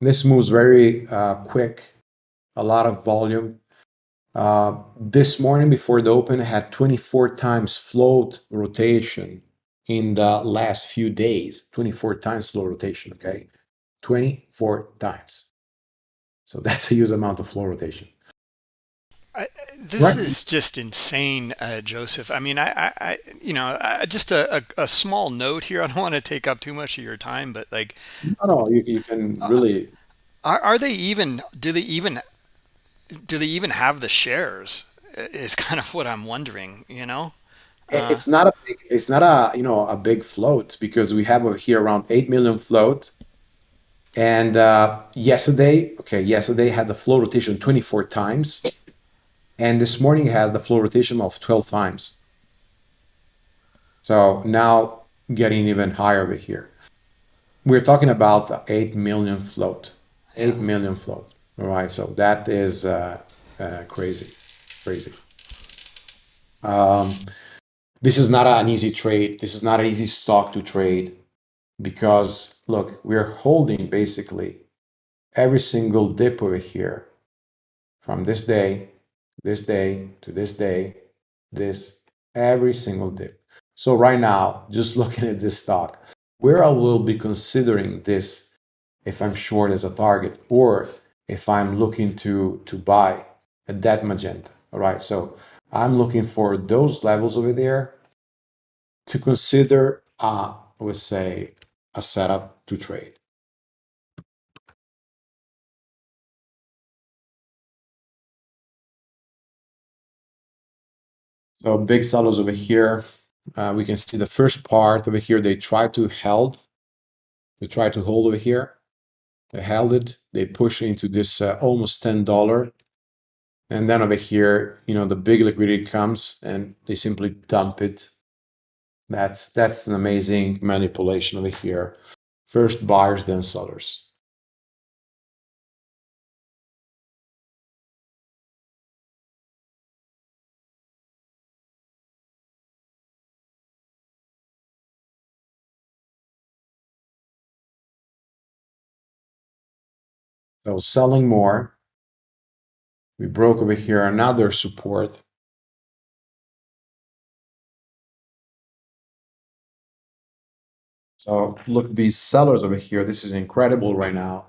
This moves very uh, quick, a lot of volume. Uh, this morning before the open had 24 times float rotation in the last few days. 24 times float rotation okay? 24 times. So that's a huge amount of float rotation I, this Right. is just insane, uh, Joseph. I mean, I, I, you know, I, just a, a, a small note here. I don't want to take up too much of your time, but like, no no you, you can really are, are they even? Do they even? Do they even have the shares? Is kind of what I'm wondering. You know? it- it's not a big it's not a you know a big float because we have over here around 8 million float and uh, yesterday okay yesterday had the float rotation 24 times and this morning has the float rotation of 12 times. So now getting even higher over here. We're talking about 8 million float 8 million float. All right so that is uh, uh, crazy crazy. Um, this is not an easy trade. This is not an easy stock to trade because look, we're holding basically every single dip over here from this day, this day to this day, this every single dip. So right now, just looking at this stock, where I will be considering this if I'm short as a target or if I'm looking to to buy at that magenta. All right, so I'm looking for those levels over there to consider, uh, I would say, a setup to trade. So big sellers over here. Uh, we can see the first part over here. They try to held. They try to hold over here. They held it. They push into this uh, almost ten dollar, and then over here, you know, the big liquidity comes and they simply dump it that's that's an amazing manipulation over here. First buyers, then sellers. So selling more. We broke over here another support. So look, these sellers over here, this is incredible right now.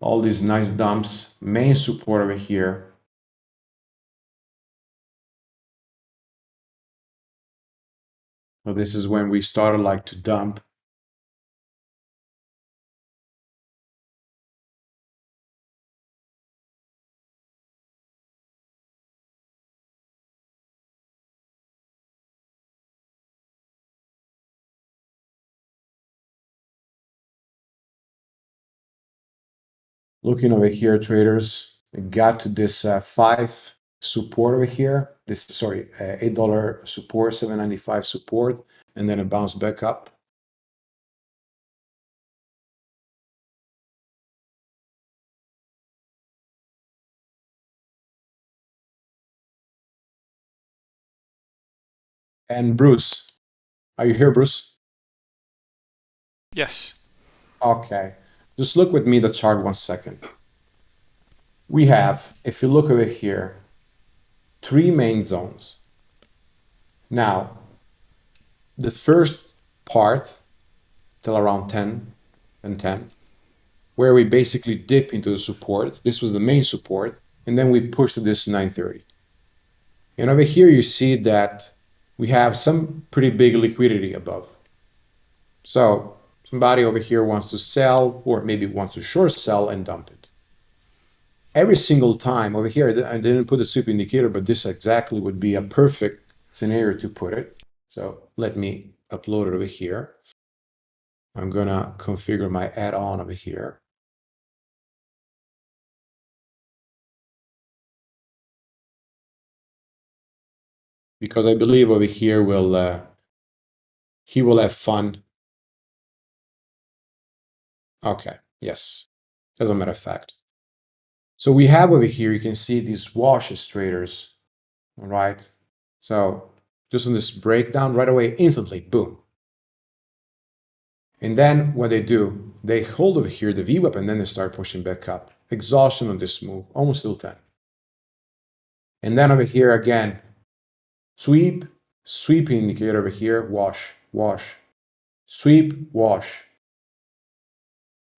All these nice dumps, main support over here. So this is when we started like to dump. Looking over here, traders, we got to this uh, five support over here. This sorry, uh, eight dollar support, seven ninety five support, and then it bounced back up. And Bruce, are you here, Bruce? Yes. Okay, just look with me the chart one second. We have, if you look over here, three main zones. Now, the first part till around 10 and 10, where we basically dip into the support. This was the main support, and then we push to this 930. And over here, you see that we have some pretty big liquidity above. So somebody over here wants to sell, or maybe wants to short sell and dump it every single time over here, I didn't put a sweep indicator, but this exactly would be a perfect scenario to put it. So let me upload it over here. I'm gonna configure my add-on over here. Because I believe over here will uh, he will have fun. Okay, yes, as a matter of fact. So we have over here, you can see these washes traders, all right? So just on this breakdown right away, instantly, boom. And then what they do, they hold over here the VWAP and then they start pushing back up. Exhaustion on this move, almost till 10. And then over here again, sweep, sweep indicator over here, wash, wash, sweep, wash.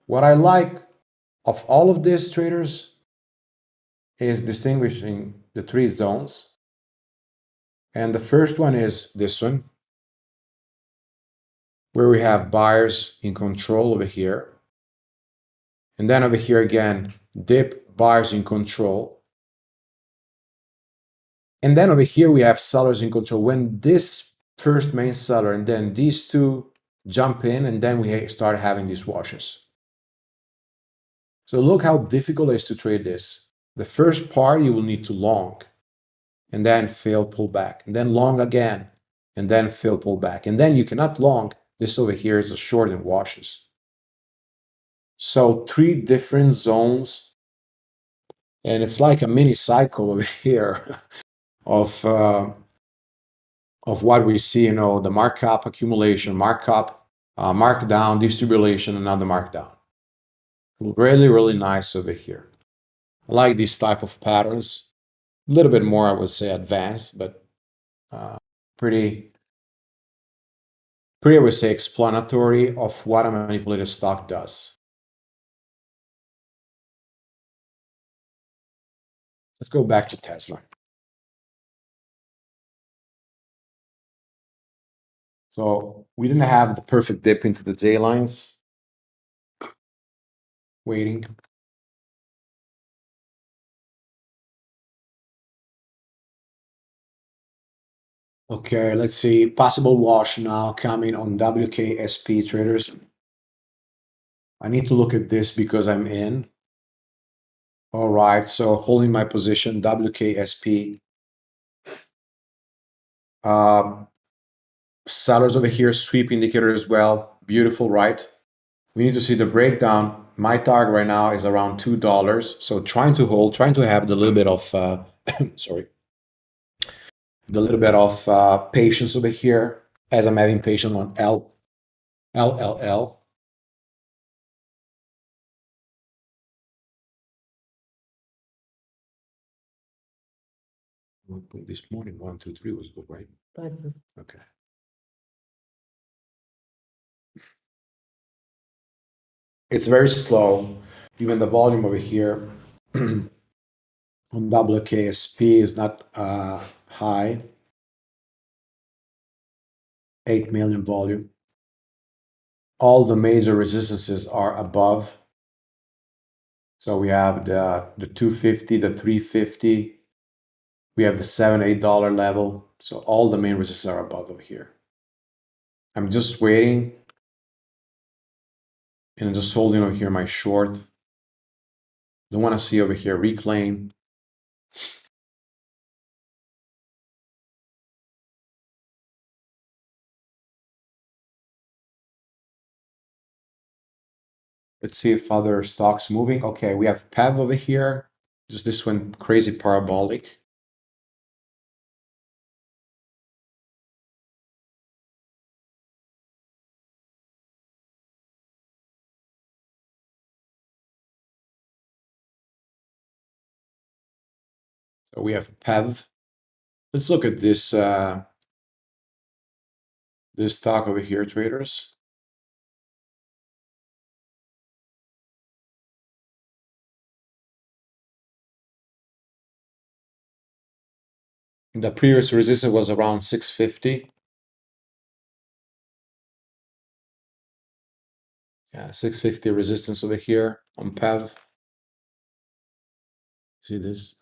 What I like of all of these traders is distinguishing the three zones. And the first one is this one, where we have buyers in control over here. And then over here again, dip buyers in control. And then over here we have sellers in control. When this first main seller and then these two jump in and then we start having these washes. So look how difficult it is to trade this. The first part you will need to long and then fail pull back and then long again and then fail pull back. And then you cannot long. This over here is a short and washes. So three different zones and it's like a mini cycle over here of uh, of what we see, you know, the markup accumulation, markup, uh, markdown, distribution, another markdown. Really, really nice over here. I like these type of patterns. A little bit more, I would say, advanced, but uh, pretty, pretty, I would say, explanatory of what a manipulated stock does. Let's go back to Tesla. So we didn't have the perfect dip into the J lines. Waiting. Okay, let's see. Possible wash now coming on WKSP traders. I need to look at this because I'm in. All right, so holding my position, WKSP. Um, sellers over here, sweep indicator as well. Beautiful, right? We need to see the breakdown. My target right now is around $2. So trying to hold, trying to have the little bit of, uh, sorry, the little bit of uh, patience over here as I'm having patience on L, LLL. This morning, one, two, three was good, right? Okay. It's very slow. Even the volume over here on WKSP is not uh, high. 8 million volume. All the major resistances are above. So we have the, the 250, the 350. We have the 7 $8 level. So all the main resistances are above over here. I'm just waiting and I'm just holding over here my short. Don't want to see over here reclaim. Let's see if other stocks moving. Okay, we have PEV over here. Just this one crazy parabolic. We have a PEV. Let's look at this uh, this stock over here, traders. The previous resistance was around 650. Yeah, 650 resistance over here on PEV. See this?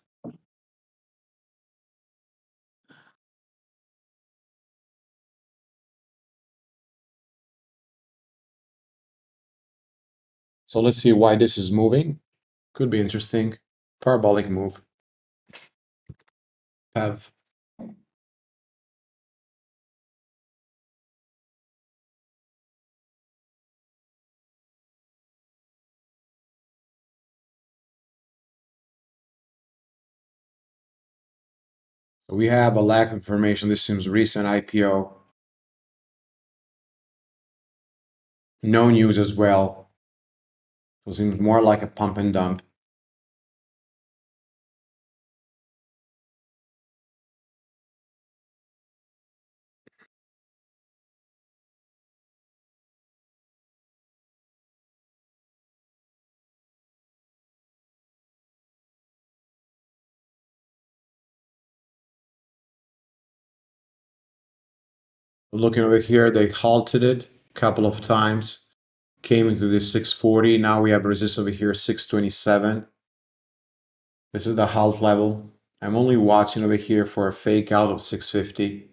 So let's see why this is moving. Could be interesting. Parabolic move. Have We have a lack of information. This seems recent IPO. No news as well. So it seems more like a pump and dump. Looking over here, they halted it a couple of times, came into this 640. Now we have resistance over here, 627. This is the halt level. I'm only watching over here for a fake out of 650.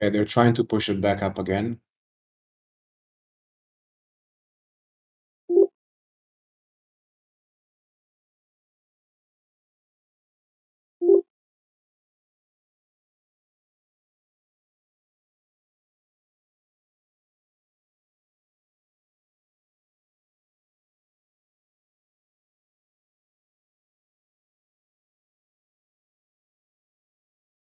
They're trying to push it back up again.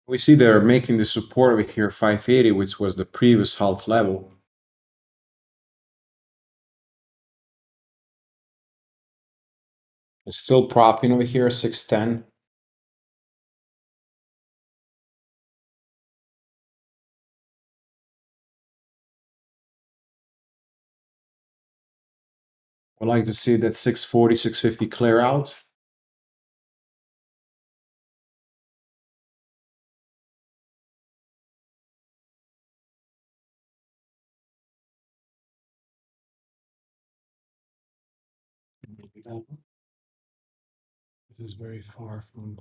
We see they're making the support over here 580, which was the previous halt level. It's still propping over here, 610. I'd like to see that 640, 650 clear out. This is very far from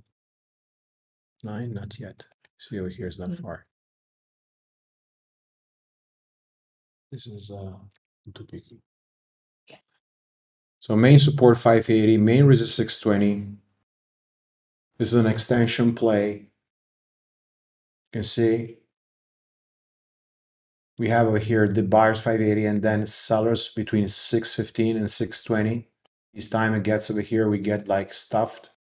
nine, not yet. See over here is not Mm. far. This is uh too picky. Yeah. So main support 580, main resist 620. This is an extension play. You can see we have over here the buyers 580 and then sellers between 615 and 620. Each time it gets over here, we get like stuffed.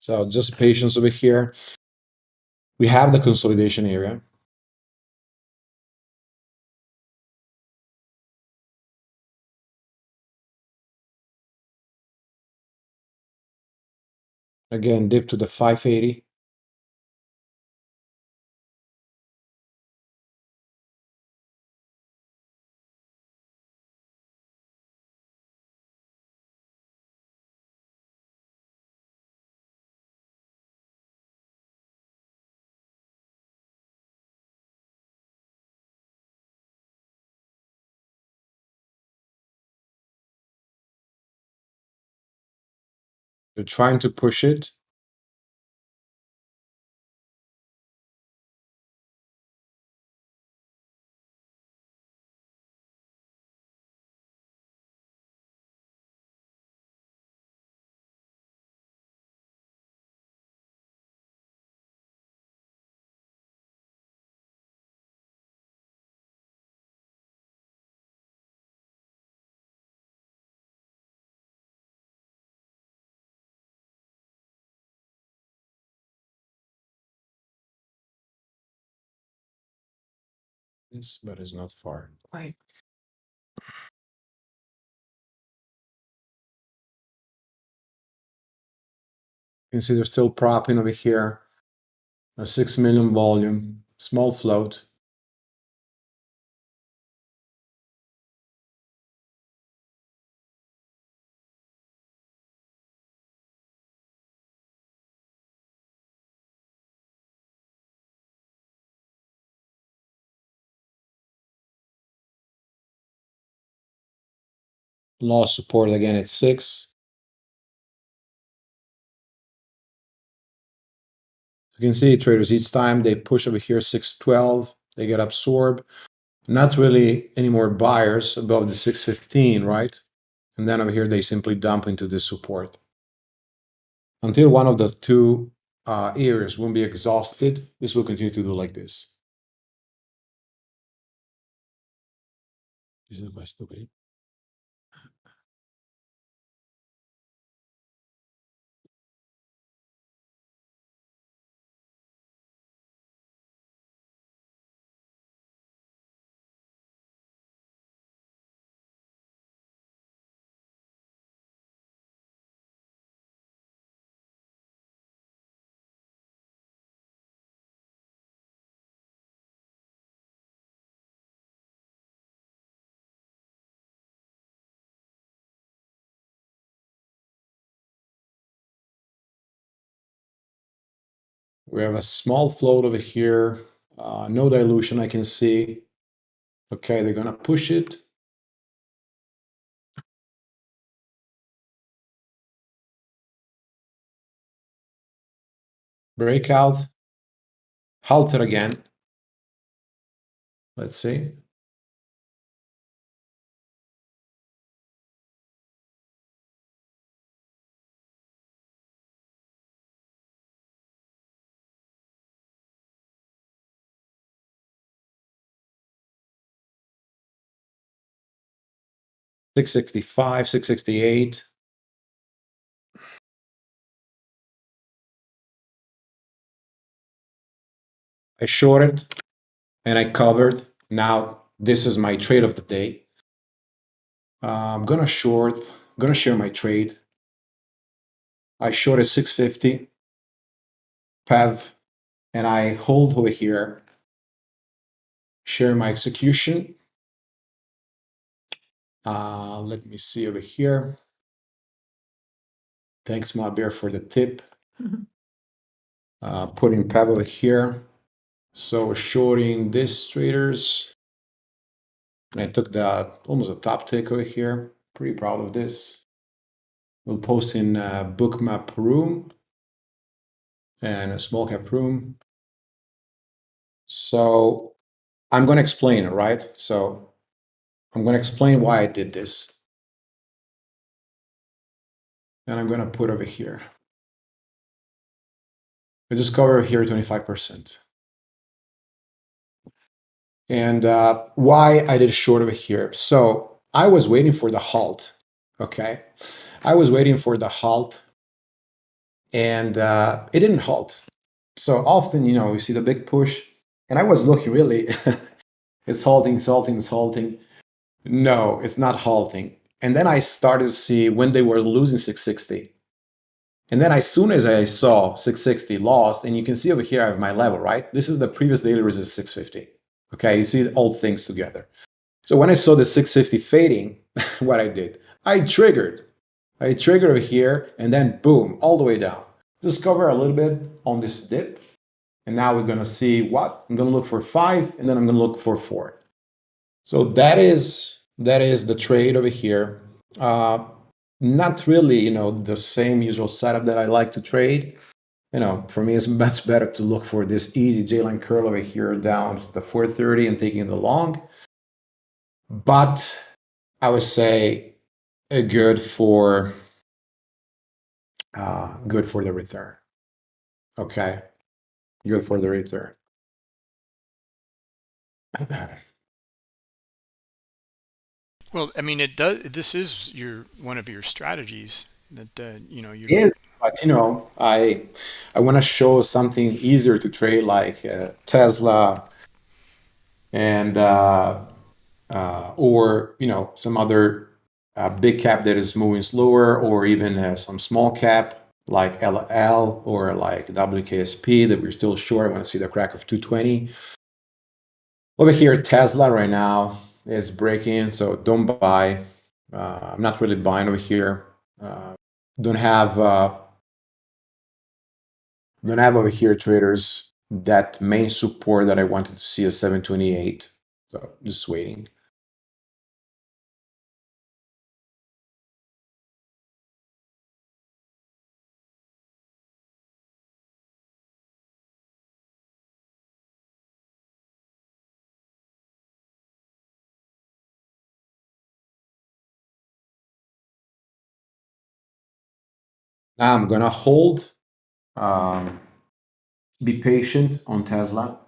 So just patience over here. We have the consolidation area. Again, dip to the 580. They're trying to push it. But it's not far. Right. You can see they're still propping over here. A 6 million volume, small float. Lost support again at 6. You can see traders each time they push over here 612, they get absorbed. Not really any more buyers above the 615, right? And then over here they simply dump into this support. Until one of the two uh, areas won't be exhausted, this will continue to do like this. We have a small float over here, uh, no dilution I can see. Okay, they're gonna push it. Breakout, halter again. Let's see. Six sixty-five, six sixty-eight. I shorted and I covered. Now this is my trade of the day. Uh, I'm gonna short, I'm gonna share my trade. I shorted 650 PEV and I hold over here, share my execution. Uh, let me see over here. Thanks, my bear, for the tip. Mhm. Uh, putting over here. So shorting this traders. I took the almost a top tick over here. Pretty proud of this. We'll post in uh, bookmap room and a small cap room. So I'm going to explain right? So I'm going to explain why I did this. And I'm going to put over here. I just cover here 25%. And uh, why I did short over here. So I was waiting for the halt. Okay. I was waiting for the halt and uh, it didn't halt. So often, you know, we see the big push, and I was looking really, it's halting, it's halting, it's halting. No, it's not halting. And then I started to see when they were losing 660. And then as soon as I saw 660 lost, and you can see over here I have my level, right? This is the previous daily resistance 650. Okay, you see all things together. So when I saw the 650 fading, what I did, I triggered. I triggered over here and then boom, all the way down. Just cover a little bit on this dip. And now we're gonna see what? I'm gonna look for five and then I'm gonna look for four. So that is that is the trade over here. Uh, not really, you know, the same usual setup that I like to trade. You know, for me, it's much better to look for this easy J-line curl over here down the 430 and taking the long. But I would say a good for uh, good for the return. Okay, good for the return. Well, I mean, it does. This is your one of your strategies that uh, you know you Yes, but you know, I I want to show something easier to trade, like uh, Tesla and uh, uh, or you know some other uh, big cap that is moving slower, or even uh, some small cap like LL or like WKSP that we're still short. I want to see the crack of 220. Over here, Tesla right now is breaking, so don't buy. Uh, I'm not really buying over here. Uh, don't have uh, don't have over here traders that main support that I wanted to see a 728. So just waiting. Now I'm gonna hold. Um, be patient on Tesla.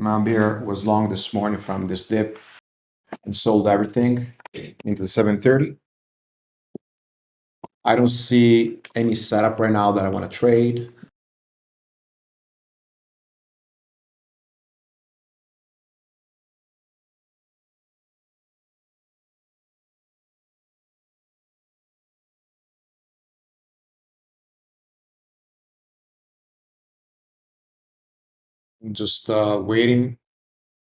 Mambir was long this morning from this dip and sold everything into the 730. I don't see any setup right now that I want to trade. Just uh, waiting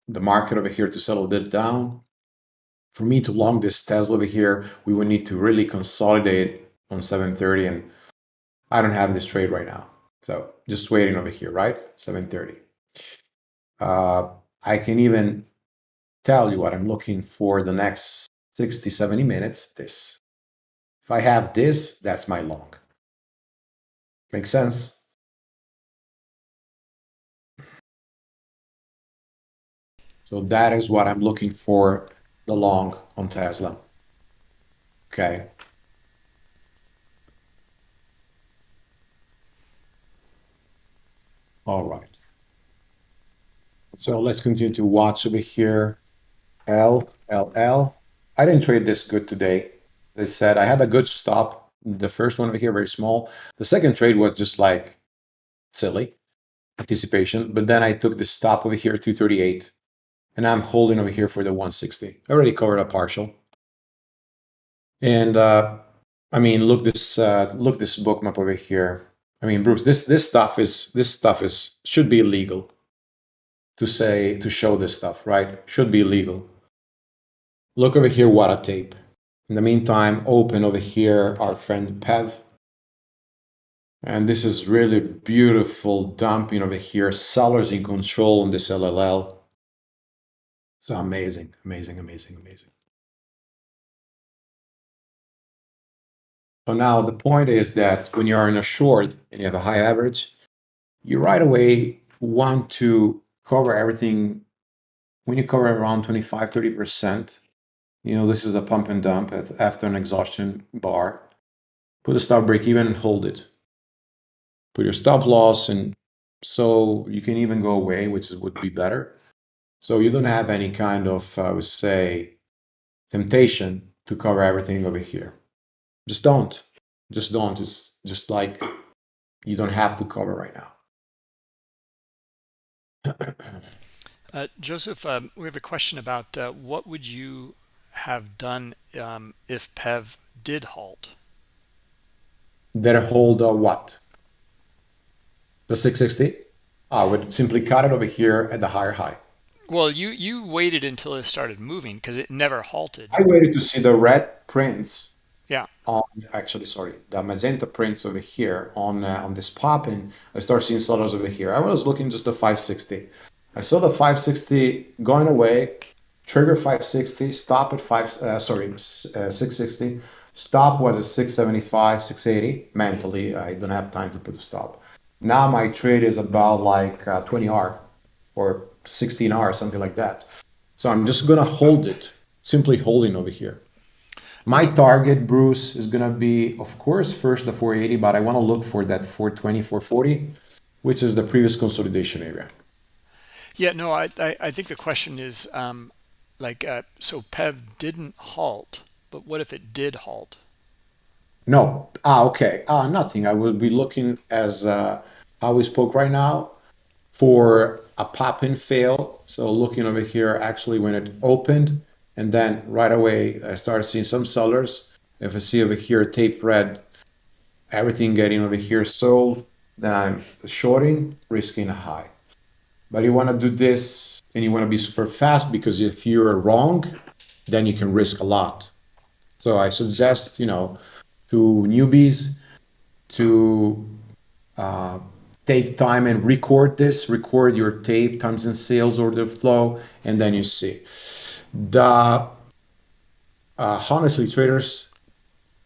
the market over here to settle a bit down. For me to long this Tesla over here, we would need to really consolidate on 730 and I don't have this trade right now. So just waiting over here, right? 730. Uh, I can even tell you what I'm looking for the next 60, 70 minutes, this. If I have this, that's my long. Make sense? So that is what I'm looking for the long on Tesla. Okay. All right. So let's continue to watch over here. L, L, L. I didn't trade this good today. They said I had a good stop. The first one over here, very small. The second trade was just like silly anticipation. But then I took the stop over here, 238 and I'm holding over here for the 160. I already covered a partial. And uh, I mean, look this uh, look this book map over here. I mean, Bruce, this this stuff is this stuff is should be illegal to say to show this stuff, right? Should be illegal. Look over here, what a tape. In the meantime, open over here our friend Pev. And this is really beautiful dumping over here. Sellers in control on this LLL. So amazing, amazing, amazing, amazing. So now the point is that when you are in a short and you have a high average, you right away want to cover everything. When you cover around 25, 30%, you know, this is a pump and dump at, after an exhaustion bar. Put a stop break even and hold it. Put your stop loss and so you can even go away, which would be better. So you don't have any kind of, I would say, temptation to cover everything over here. Just don't. Just don't. It's just like you don't have to cover right now. Uh, Joseph, um, we have a question about uh, what would you have done um, if PEV did halt? That hold uh, what? The 660? I would simply cut it over here at the higher high. Well, you you waited until it started moving because it never halted. I waited to see the red prints Yeah. on actually sorry the magenta prints over here on uh, on this pop and I start seeing sellers over here. I was looking just the 560. I saw the 560 going away, trigger 560, stop at five uh, sorry uh, 660. Stop was at 675, 680. Mentally, I don't have time to put a stop. Now my trade is about like uh, 20R or 16R, something like that. So I'm just gonna hold it, simply holding over here. My target, Bruce, is gonna be, of course, first the 480, but I want to look for that 420, 440, which is the previous consolidation area. Yeah, no, I, I, I think the question is um, like, uh, so PEV didn't halt, but what if it did halt? No, ah, okay, ah, nothing. I will be looking as uh, how we spoke right now for a pop in fail. So looking over here, actually when it opened, and then right away I started seeing some sellers. If I see over here tape red, everything getting over here sold, then I'm shorting, risking a high. But you want to do this and you want to be super fast because if you're wrong, then you can risk a lot. So I suggest, you know, to newbies to uh, take time and record this, record your tape, times and sales order flow, and then you see. The uh, honestly, traders,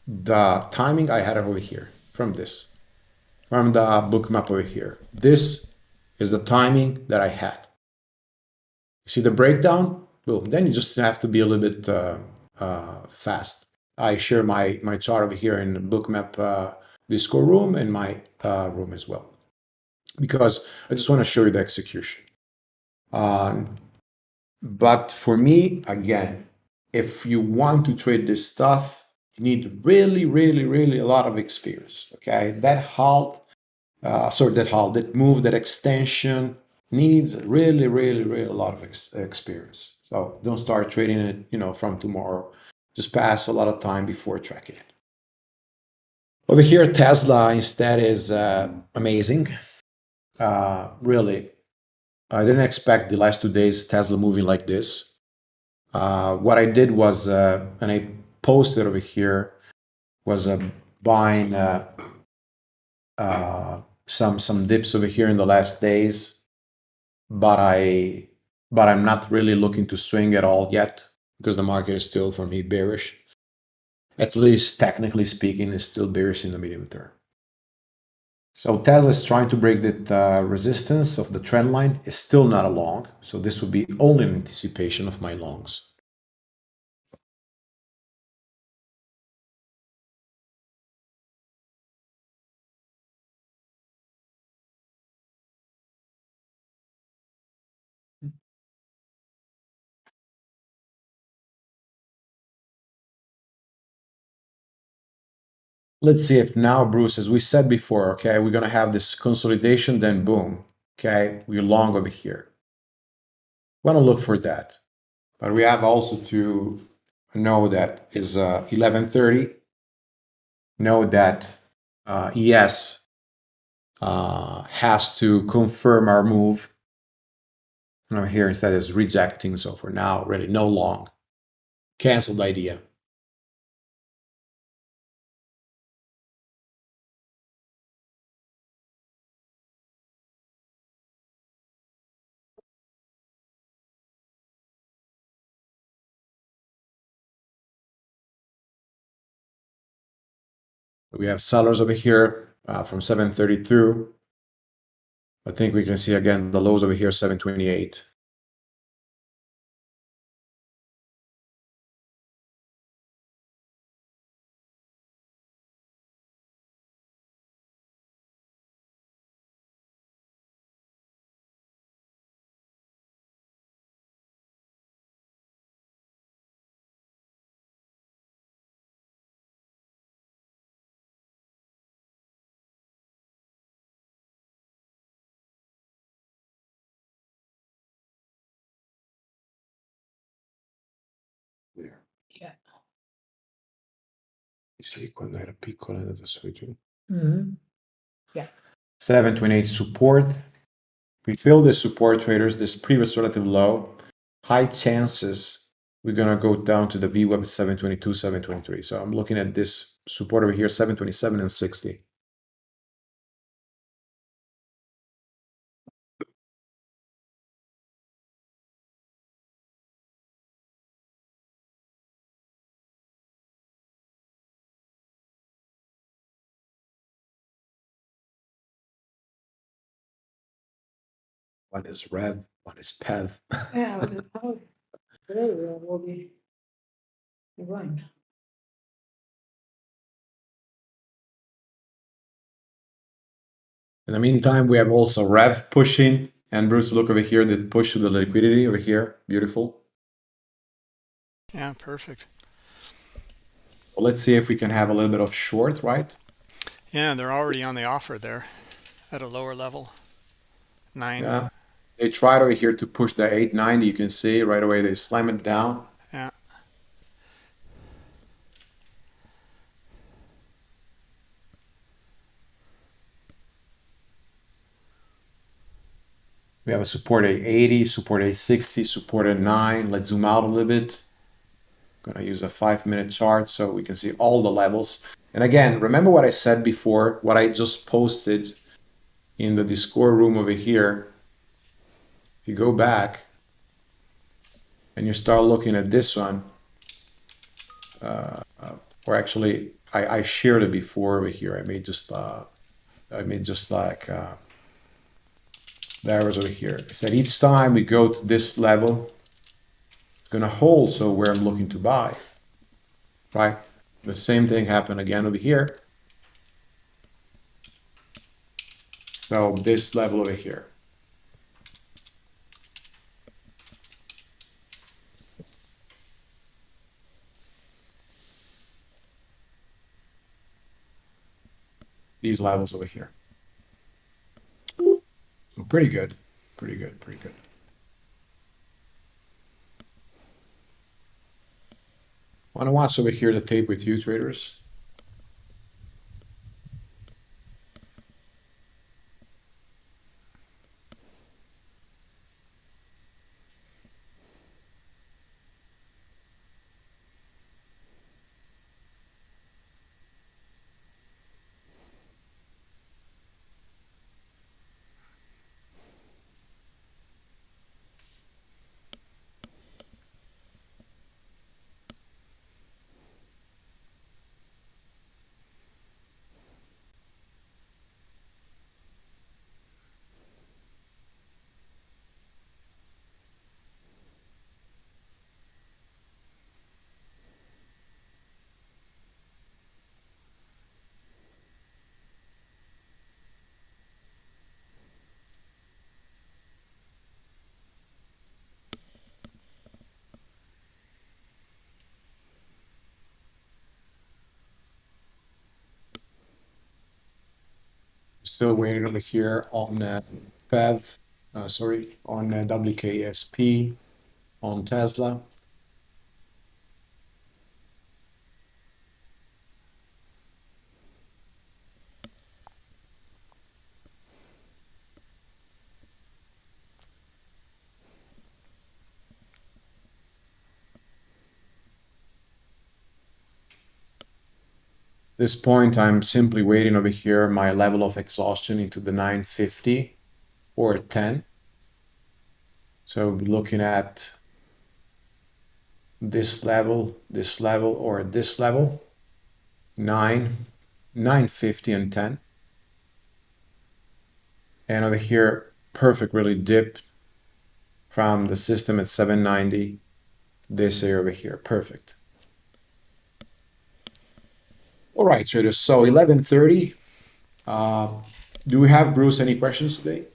the timing I had over here from this, from the book map over here. This is the timing that I had. You see the breakdown? Boom. Then you just have to be a little bit uh, uh, fast. I share my, my chart over here in the Bookmap uh, Discord room and my uh, room as well. Because I just want to show you the execution. Um, but for me, again, if you want to trade this stuff, you need really, really, really a lot of experience. Okay, that halt, uh, sorry, that halt, that move, that extension needs really, really, really a lot of ex experience. So don't start trading it, you know, from tomorrow. Just pass a lot of time before tracking it. Over here, Tesla instead is uh, amazing. Uh, really, I didn't expect the last two days Tesla moving like this. Uh, what I did was, uh, and I posted over here, was uh, buying uh, uh, some some dips over here in the last days, but I but I'm not really looking to swing at all yet because the market is still for me bearish. At least technically speaking, is still bearish in the medium term. So Tesla is trying to break that uh, resistance of the trend line. It's still not a long, so this would be only an anticipation of my longs. Let's see if now, Bruce, as we said before, okay, we're going to have this consolidation, then boom, okay, we're long over here. Want to look for that. But we have also to know that is uh, 1130. Know that uh, uh, has to confirm our move. And I'm here instead is rejecting. So for now, really no long. Canceled idea. We have sellers over here uh, from 732. I think we can see again the lows over here, 728. Sì, quando era piccola è andata su e giù. Mhm. 728 support. We fill the support traders, this previous relative low, high chances we're gonna go down to the VWAP at 722, 723. So I'm looking at this support over here, 727 and 60. One is Rev, one is Pev. Yeah, but it's how- today we will be right. In the meantime, we have also Rev pushing, and Bruce, look over here, the push to the liquidity over here, beautiful. Yeah, perfect. Well, let's see if we can have a little bit of short, right? Yeah, they're already on the offer there at a lower level. Nine. Yeah. They tried over here to push the 890. You can see right away they slam it down. Yeah. We have a support A80, support A60, support at 9. Let's zoom out a little bit. Gonna use a five minute chart so we can see all the levels. And again, remember what I said before, what I just posted in the Discord room over here. If you go back and you start looking at this one, uh, or actually, I, I shared it before over here. I made just, uh, I made just like, uh, there was over here. I said each time we go to this level, it's gonna hold so where I'm looking to buy, right? The same thing happened again over here. So this level over here. These levels over here. So pretty good, pretty good, pretty good. Want to watch over here the tape with you traders? Still waiting over here on uh, PEV, uh, sorry, on uh, WKSP, on Tesla. This point, I'm simply waiting over here my level of exhaustion into the 950 or 10. So looking at this level, this level, or this level, 9, 950 and 10. And over here, perfect really dip from the system at 790, this area over here, perfect. All right, traders. So 11:30. Uh, do we have Bruce any questions today?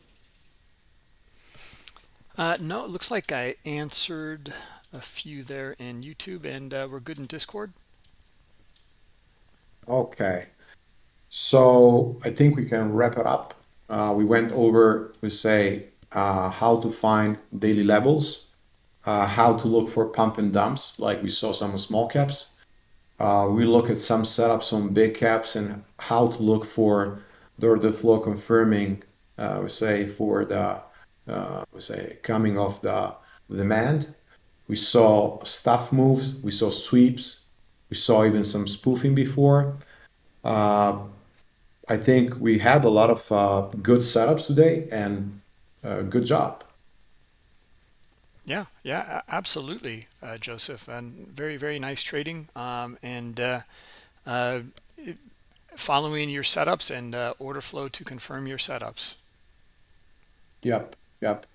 Uh, no, it looks like I answered a few there in YouTube and uh, we're good in Discord. Okay. So I think we can wrap it up. Uh, we went over, we say, uh, how to find daily levels. uh, how to look for pump and dumps, like we saw some small caps. Uh, we look at some setups on big caps and how to look for the order flow confirming, uh, we say, for the, uh, we say, coming off the demand. We saw stuff moves, we saw sweeps, we saw even some spoofing before. Uh, I think we had a lot of uh, good setups today and uh, good job. Yeah, yeah, absolutely, uh, Joseph, and very, very nice trading. Um, and uh, uh, following your setups and uh, order flow to confirm your setups. Yep, yep.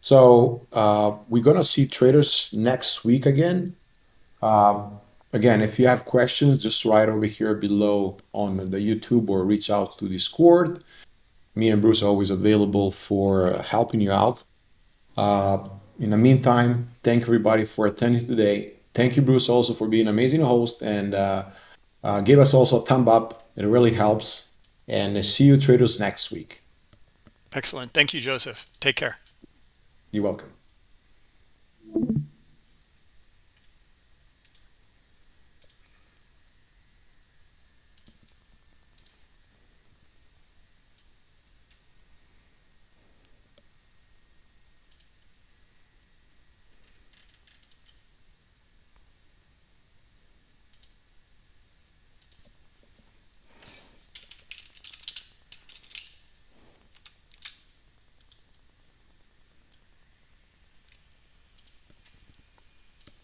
So uh, we're gonna see traders next week again. Um, again, if you have questions, just write over here below on the YouTube or reach out to Discord. Me and Bruce are always available for helping you out. Uh, in the meantime, thank everybody for attending today. Thank you, Bruce, also for being an amazing host and uh, uh, give us also a thumb up. It really helps. And see you traders next week. Excellent. Thank you, Joseph. Take care. You're welcome.